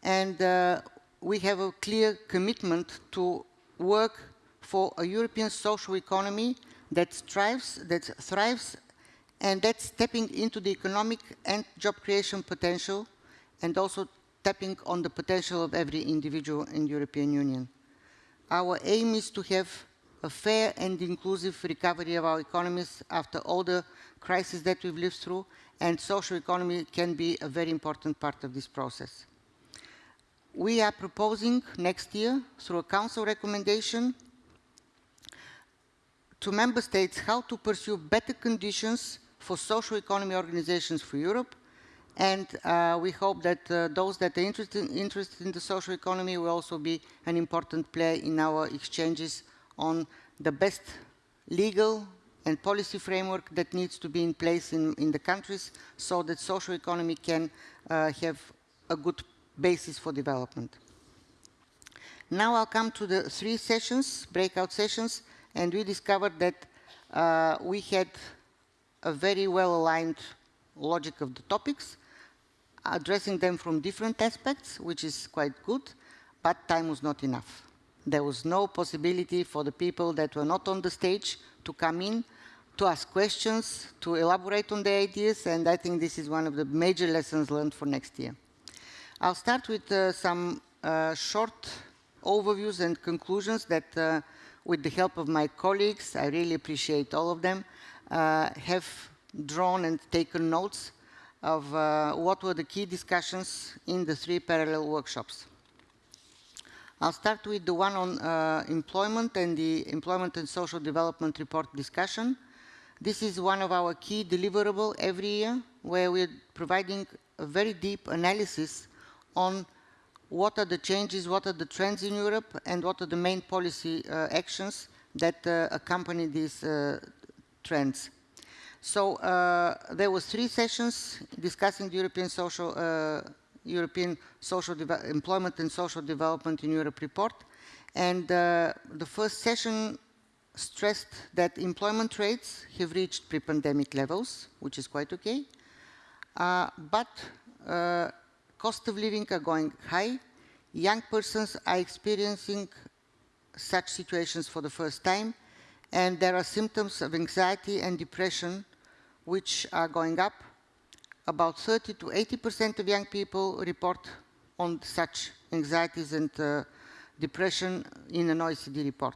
And uh, we have a clear commitment to work for a European social economy that strives, that thrives, and that's tapping into the economic and job creation potential, and also tapping on the potential of every individual in the European Union. Our aim is to have a fair and inclusive recovery of our economies after all the crises that we've lived through, and social economy can be a very important part of this process. We are proposing next year, through a council recommendation, to member states how to pursue better conditions for social economy organizations for Europe. And uh, we hope that uh, those that are interested, interested in the social economy will also be an important player in our exchanges on the best legal and policy framework that needs to be in place in, in the countries so that social economy can uh, have a good basis for development. Now I'll come to the three sessions, breakout sessions, and we discovered that uh, we had a very well-aligned logic of the topics, addressing them from different aspects, which is quite good, but time was not enough. There was no possibility for the people that were not on the stage to come in, to ask questions, to elaborate on their ideas, and I think this is one of the major lessons learned for next year. I'll start with uh, some uh, short overviews and conclusions that, uh, with the help of my colleagues, I really appreciate all of them, have drawn and taken notes of uh, what were the key discussions in the three parallel workshops. I'll start with the one on uh, employment and the Employment and Social Development Report discussion. This is one of our key deliverable every year, where we're providing a very deep analysis on what are the changes, what are the trends in Europe, and what are the main policy uh, actions that uh, accompany these uh, trends. So uh, there was three sessions discussing the European Social uh, European Social Employment and Social Development in Europe report. And uh, the first session stressed that employment rates have reached pre-pandemic levels, which is quite okay. Uh, but uh, cost of living are going high. Young persons are experiencing such situations for the first time. And there are symptoms of anxiety and depression which are going up about 30 to 80% of young people report on such anxieties and uh, depression in an OECD report.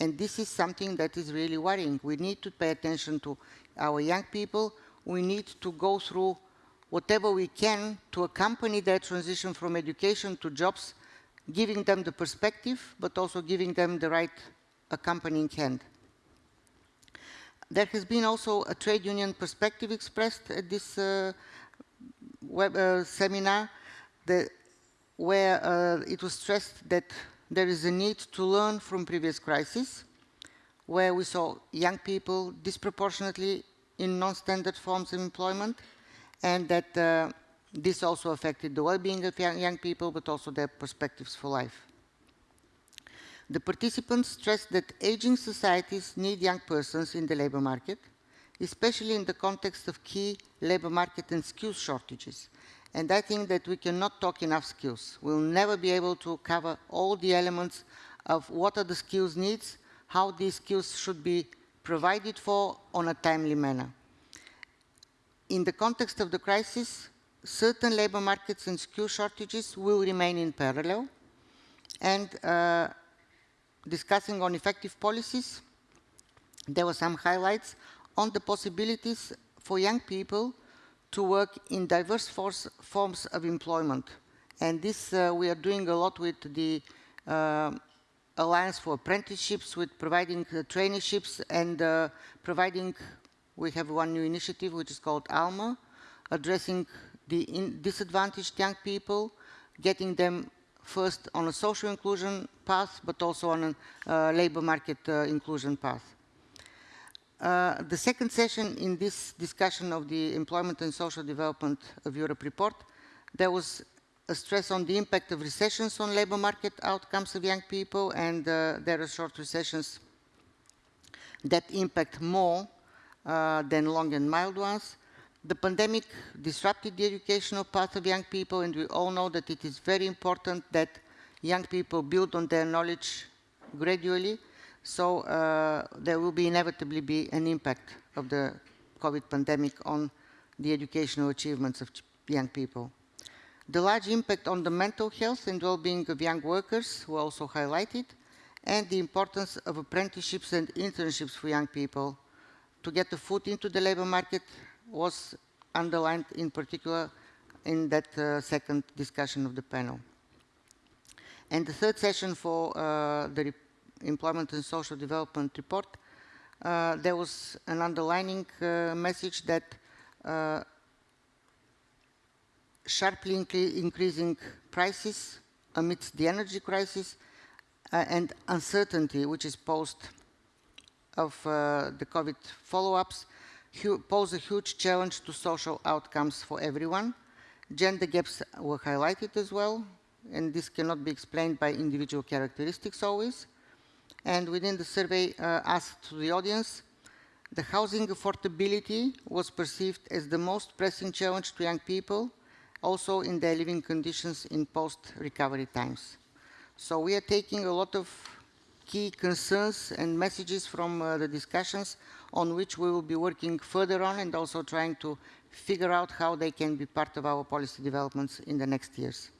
And this is something that is really worrying. We need to pay attention to our young people. We need to go through whatever we can to accompany their transition from education to jobs, giving them the perspective, but also giving them the right accompanying hand. There has been also a trade union perspective expressed at this uh, web uh, seminar where uh, it was stressed that there is a need to learn from previous crises, where we saw young people disproportionately in non-standard forms of employment, and that uh, this also affected the well-being of young people, but also their perspectives for life. The participants stressed that aging societies need young persons in the labor market, especially in the context of key labor market and skills shortages. And I think that we cannot talk enough skills. We'll never be able to cover all the elements of what are the skills needs, how these skills should be provided for on a timely manner. In the context of the crisis, certain labor markets and skill shortages will remain in parallel. And uh, discussing on effective policies, there were some highlights on the possibilities for young people to work in diverse force, forms of employment. And this uh, we are doing a lot with the uh, Alliance for Apprenticeships, with providing uh, traineeships and uh, providing, we have one new initiative which is called ALMA, addressing the disadvantaged young people, getting them first on a social inclusion path, but also on a uh, labor market uh, inclusion path. Uh, the second session in this discussion of the Employment and Social Development of Europe report, there was a stress on the impact of recessions on labor market outcomes of young people, and uh, there are short recessions that impact more uh, than long and mild ones. The pandemic disrupted the educational path of young people, and we all know that it is very important that young people build on their knowledge gradually. So uh, there will be inevitably be an impact of the COVID pandemic on the educational achievements of young people. The large impact on the mental health and well-being of young workers were also highlighted, and the importance of apprenticeships and internships for young people to get a foot into the labor market was underlined in particular in that uh, second discussion of the panel. And the third session for uh, the Employment and Social Development Report, uh, there was an underlining uh, message that uh, sharply increasing prices amidst the energy crisis uh, and uncertainty which is posed of the COVID follow-ups pose a huge challenge to social outcomes for everyone. Gender gaps were highlighted as well, and this cannot be explained by individual characteristics always. And within the survey uh, asked to the audience, the housing affordability was perceived as the most pressing challenge to young people, also in their living conditions in post-recovery times. So we are taking a lot of key concerns and messages from uh, the discussions on which we will be working further on and also trying to figure out how they can be part of our policy developments in the next years.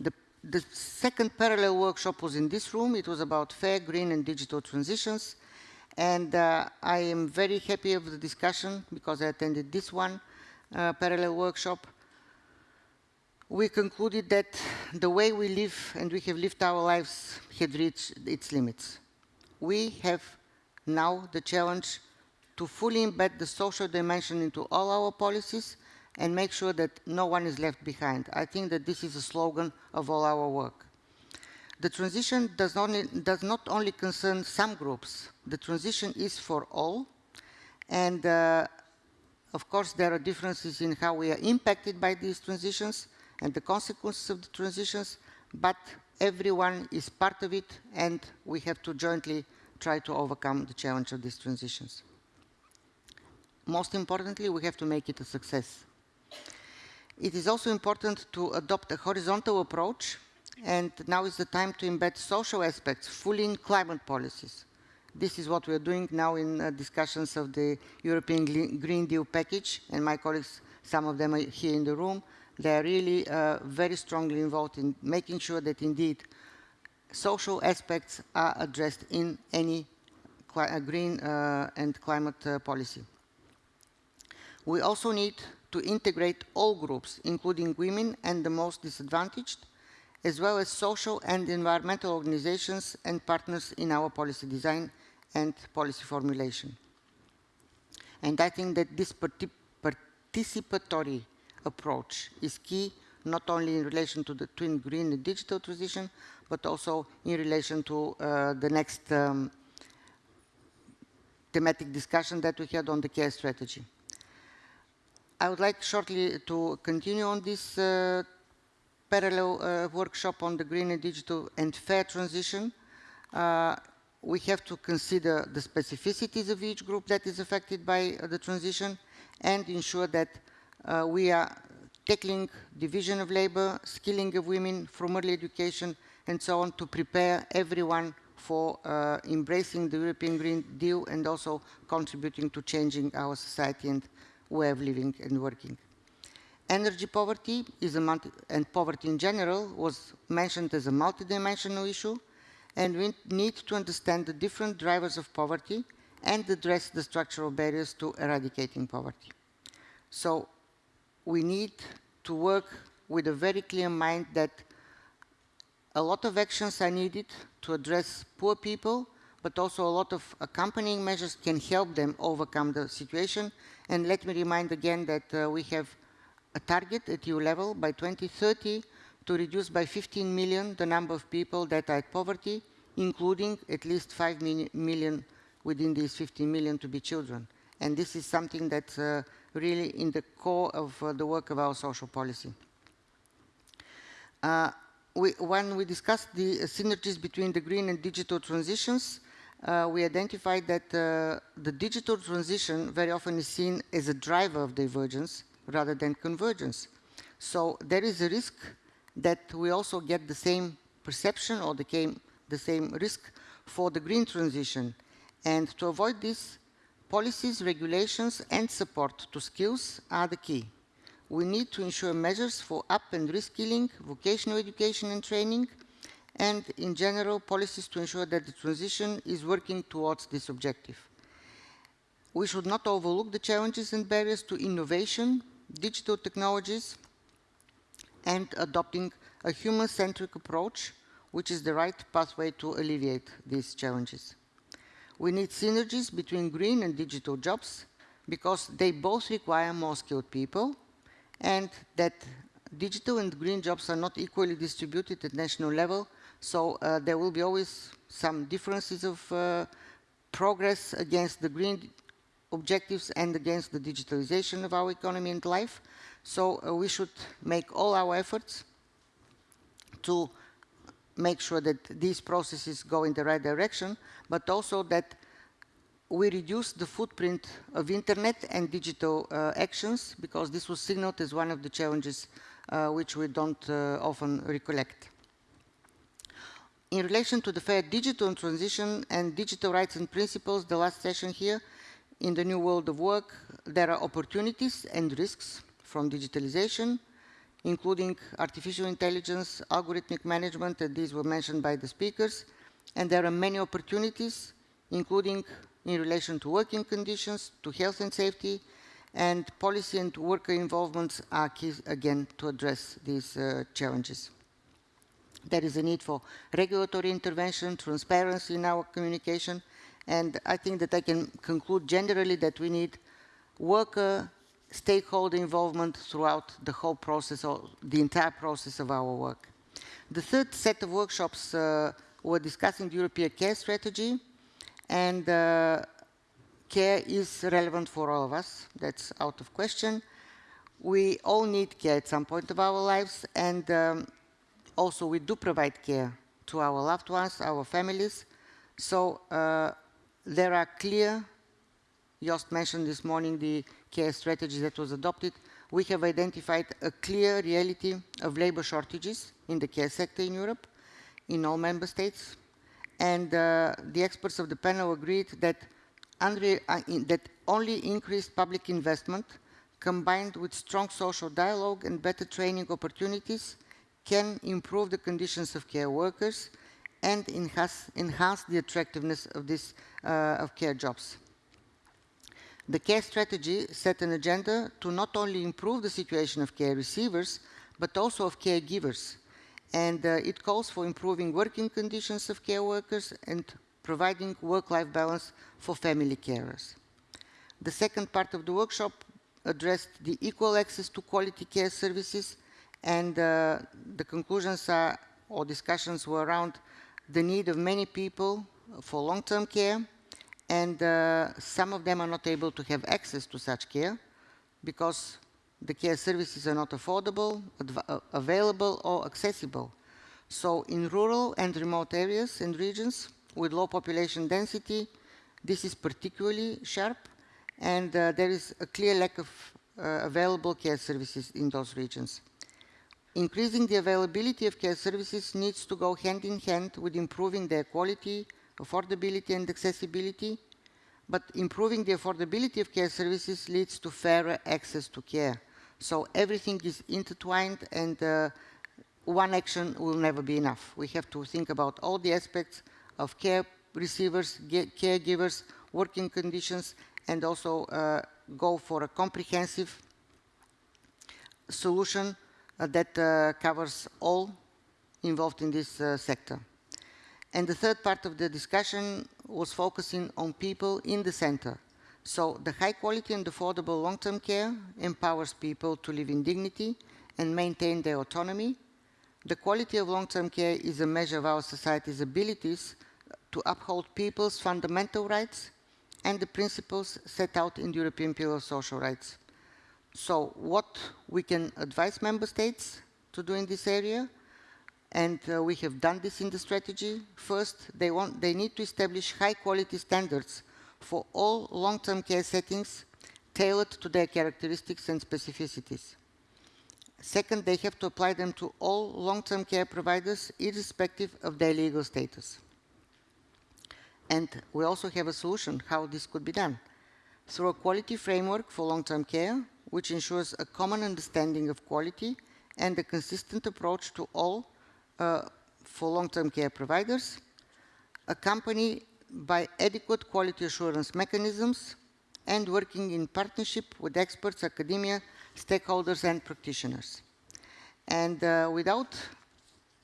The, the second parallel workshop was in this room. It was about fair, green and digital transitions. And uh, I am very happy of the discussion because I attended this one uh, parallel workshop we concluded that the way we live and we have lived our lives had reached its limits. We have now the challenge to fully embed the social dimension into all our policies and make sure that no one is left behind. I think that this is a slogan of all our work. The transition does, only, does not only concern some groups, the transition is for all, and uh, of course there are differences in how we are impacted by these transitions and the consequences of the transitions, but everyone is part of it and we have to jointly try to overcome the challenge of these transitions. Most importantly, we have to make it a success. It is also important to adopt a horizontal approach and now is the time to embed social aspects fully in climate policies. This is what we are doing now in uh, discussions of the European Green Deal package, and my colleagues, some of them are here in the room, they are really uh, very strongly involved in making sure that indeed social aspects are addressed in any uh, green uh, and climate uh, policy. We also need to integrate all groups, including women and the most disadvantaged, as well as social and environmental organizations and partners in our policy design and policy formulation. And I think that this participatory approach is key, not only in relation to the twin green and digital transition, but also in relation to uh, the next um, thematic discussion that we had on the care strategy. I would like shortly to continue on this uh, parallel uh, workshop on the green and digital and fair transition. Uh, we have to consider the specificities of each group that is affected by uh, the transition and ensure that uh, we are tackling division of labor, skilling of women from early education and so on to prepare everyone for uh, embracing the European Green Deal and also contributing to changing our society and way of living and working. Energy poverty is a multi and poverty in general was mentioned as a multidimensional issue, and we need to understand the different drivers of poverty and address the structural barriers to eradicating poverty. So we need to work with a very clear mind that a lot of actions are needed to address poor people, but also a lot of accompanying measures can help them overcome the situation. And let me remind again that uh, we have a target at EU level by 2030 to reduce by 15 million the number of people that are at poverty, including at least 5 million within these 15 million to be children. And this is something that uh, really in the core of uh, the work of our social policy. Uh, we, when we discussed the synergies between the green and digital transitions, uh, we identified that uh, the digital transition very often is seen as a driver of divergence rather than convergence. So there is a risk that we also get the same perception or the, the same risk for the green transition. And to avoid this, policies, regulations, and support to skills are the key. We need to ensure measures for up and reskilling, vocational education and training, and in general, policies to ensure that the transition is working towards this objective. We should not overlook the challenges and barriers to innovation, digital technologies, and adopting a human-centric approach, which is the right pathway to alleviate these challenges. We need synergies between green and digital jobs because they both require more skilled people and that digital and green jobs are not equally distributed at national level, so uh, there will be always some differences of uh, progress against the green objectives and against the digitalization of our economy and life. So uh, we should make all our efforts to make sure that these processes go in the right direction, but also that we reduce the footprint of internet and digital uh, actions because this was signaled as one of the challenges uh, which we don't uh, often recollect. In relation to the fair digital transition and digital rights and principles, the last session here, in the new world of work, there are opportunities and risks from digitalization, including artificial intelligence, algorithmic management, and these were mentioned by the speakers. And there are many opportunities, including in relation to working conditions, to health and safety, and policy and worker involvements are key again to address these uh, challenges. There is a need for regulatory intervention, transparency in our communication, and I think that I can conclude generally that we need worker stakeholder involvement throughout the whole process, or the entire process of our work. The third set of workshops uh, were discussing the European care strategy, and uh, care is relevant for all of us. That's out of question. We all need care at some point of our lives, and um, also we do provide care to our loved ones, our families. So uh, there are clear, Joost mentioned this morning the care strategy that was adopted. We have identified a clear reality of labor shortages in the care sector in Europe, in all member states. And uh, the experts of the panel agreed that, under, uh, in, that only increased public investment combined with strong social dialogue and better training opportunities can improve the conditions of care workers and enhance, enhance the attractiveness of, this, uh, of care jobs. The care strategy set an agenda to not only improve the situation of care receivers, but also of caregivers. And uh, it calls for improving working conditions of care workers and providing work-life balance for family carers. The second part of the workshop addressed the equal access to quality care services and uh, the conclusions are, or discussions were around the need of many people for long-term care and uh, some of them are not able to have access to such care because the care services are not affordable, uh, available or accessible. So in rural and remote areas and regions with low population density, this is particularly sharp and uh, there is a clear lack of uh, available care services in those regions. Increasing the availability of care services needs to go hand in hand with improving their quality, affordability and accessibility, but improving the affordability of care services leads to fairer access to care. So everything is intertwined and uh, one action will never be enough. We have to think about all the aspects of care receivers, caregivers, working conditions, and also uh, go for a comprehensive solution uh, that uh, covers all involved in this uh, sector. And the third part of the discussion was focusing on people in the center. So the high quality and affordable long-term care empowers people to live in dignity and maintain their autonomy. The quality of long-term care is a measure of our society's abilities to uphold people's fundamental rights and the principles set out in the European Pillar of Social Rights. So what we can advise member states to do in this area, and uh, we have done this in the strategy. First, they, want, they need to establish high quality standards for all long-term care settings tailored to their characteristics and specificities. Second, they have to apply them to all long-term care providers irrespective of their legal status. And we also have a solution how this could be done. Through a quality framework for long-term care, which ensures a common understanding of quality and a consistent approach to all for long-term care providers, accompanied by adequate quality assurance mechanisms and working in partnership with experts, academia, stakeholders and practitioners. And uh, without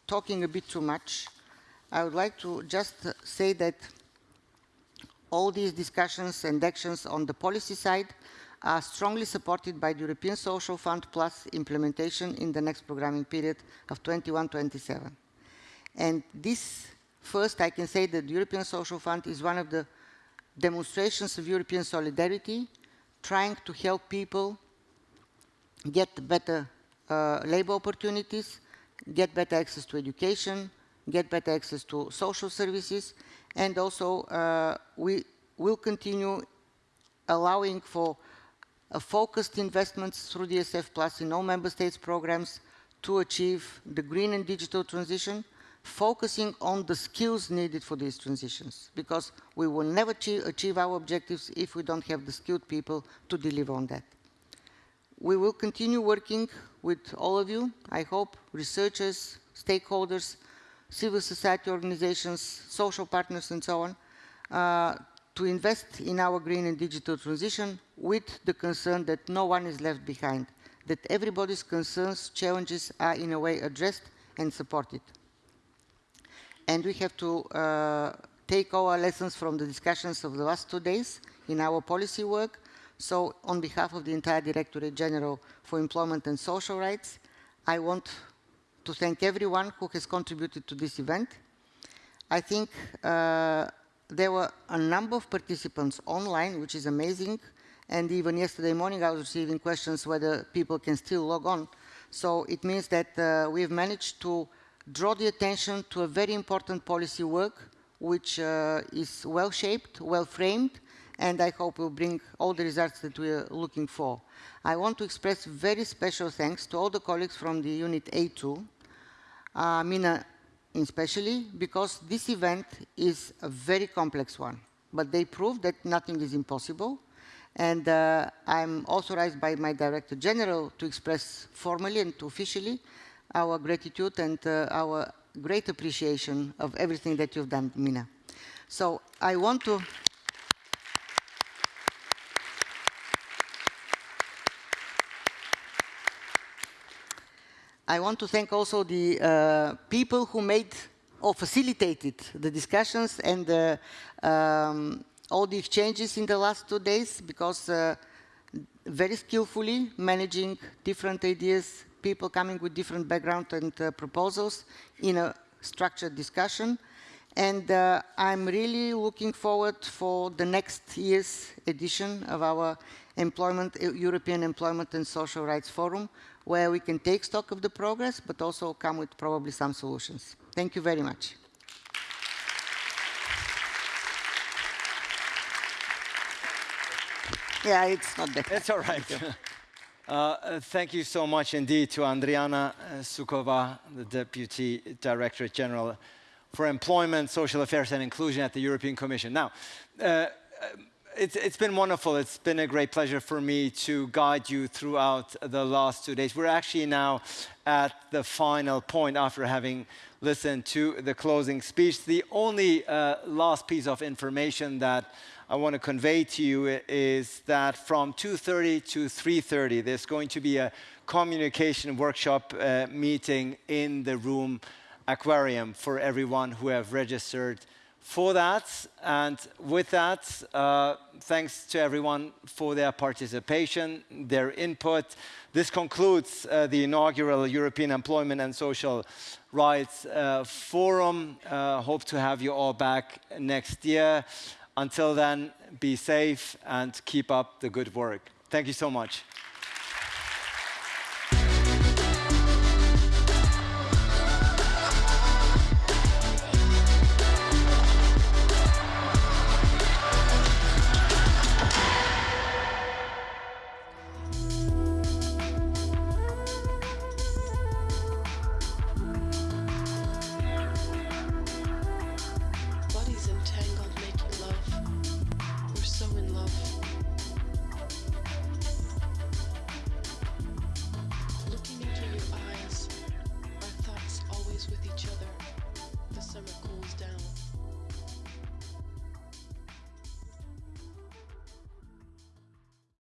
talking a bit too much, I would like to just say that all these discussions and actions on the policy side are strongly supported by the European Social Fund Plus implementation in the next programming period of 21-27. And this, first I can say that the European Social Fund is one of the demonstrations of European solidarity, trying to help people get better uh, labor opportunities, get better access to education, get better access to social services, and also uh, we will continue allowing for focused investments through the ESF Plus in all member states programs to achieve the green and digital transition, focusing on the skills needed for these transitions, because we will never achieve our objectives if we don't have the skilled people to deliver on that. We will continue working with all of you, I hope, researchers, stakeholders, civil society organizations, social partners, and so on, uh, to invest in our green and digital transition with the concern that no one is left behind, that everybody's concerns, challenges are in a way addressed and supported. And we have to uh, take our lessons from the discussions of the last two days in our policy work. So on behalf of the entire Directorate General for Employment and Social Rights, I want to thank everyone who has contributed to this event. I think uh, there were a number of participants online, which is amazing. And even yesterday morning, I was receiving questions whether people can still log on. So it means that uh, we've managed to draw the attention to a very important policy work, which uh, is well-shaped, well-framed, and I hope will bring all the results that we are looking for. I want to express very special thanks to all the colleagues from the Unit A2, uh, Mina especially, because this event is a very complex one. But they proved that nothing is impossible. And uh, I'm authorized by my Director General to express formally and officially our gratitude and uh, our great appreciation of everything that you've done, Mina. So I want to... I want to thank also the uh, people who made or facilitated the discussions and uh, um, all the exchanges in the last two days because uh, very skillfully managing different ideas, people coming with different background and uh, proposals in a structured discussion. And uh, I'm really looking forward for the next year's edition of our employment, European Employment and Social Rights Forum, where we can take stock of the progress, but also come with probably some solutions. Thank you very much. Yeah, it's not that. It's all right. Uh, thank you so much indeed to Andriana uh, Sukova, the Deputy Director General for Employment, Social Affairs and Inclusion at the European Commission. Now, uh, it's, it's been wonderful. It's been a great pleasure for me to guide you throughout the last two days. We're actually now at the final point after having listened to the closing speech. The only uh, last piece of information that I want to convey to you is that from 2.30 to 3.30, there's going to be a communication workshop uh, meeting in the room aquarium for everyone who have registered for that. And with that, uh, thanks to everyone for their participation, their input. This concludes uh, the inaugural European Employment and Social Rights uh, Forum. Uh, hope to have you all back next year. Until then, be safe and keep up the good work. Thank you so much.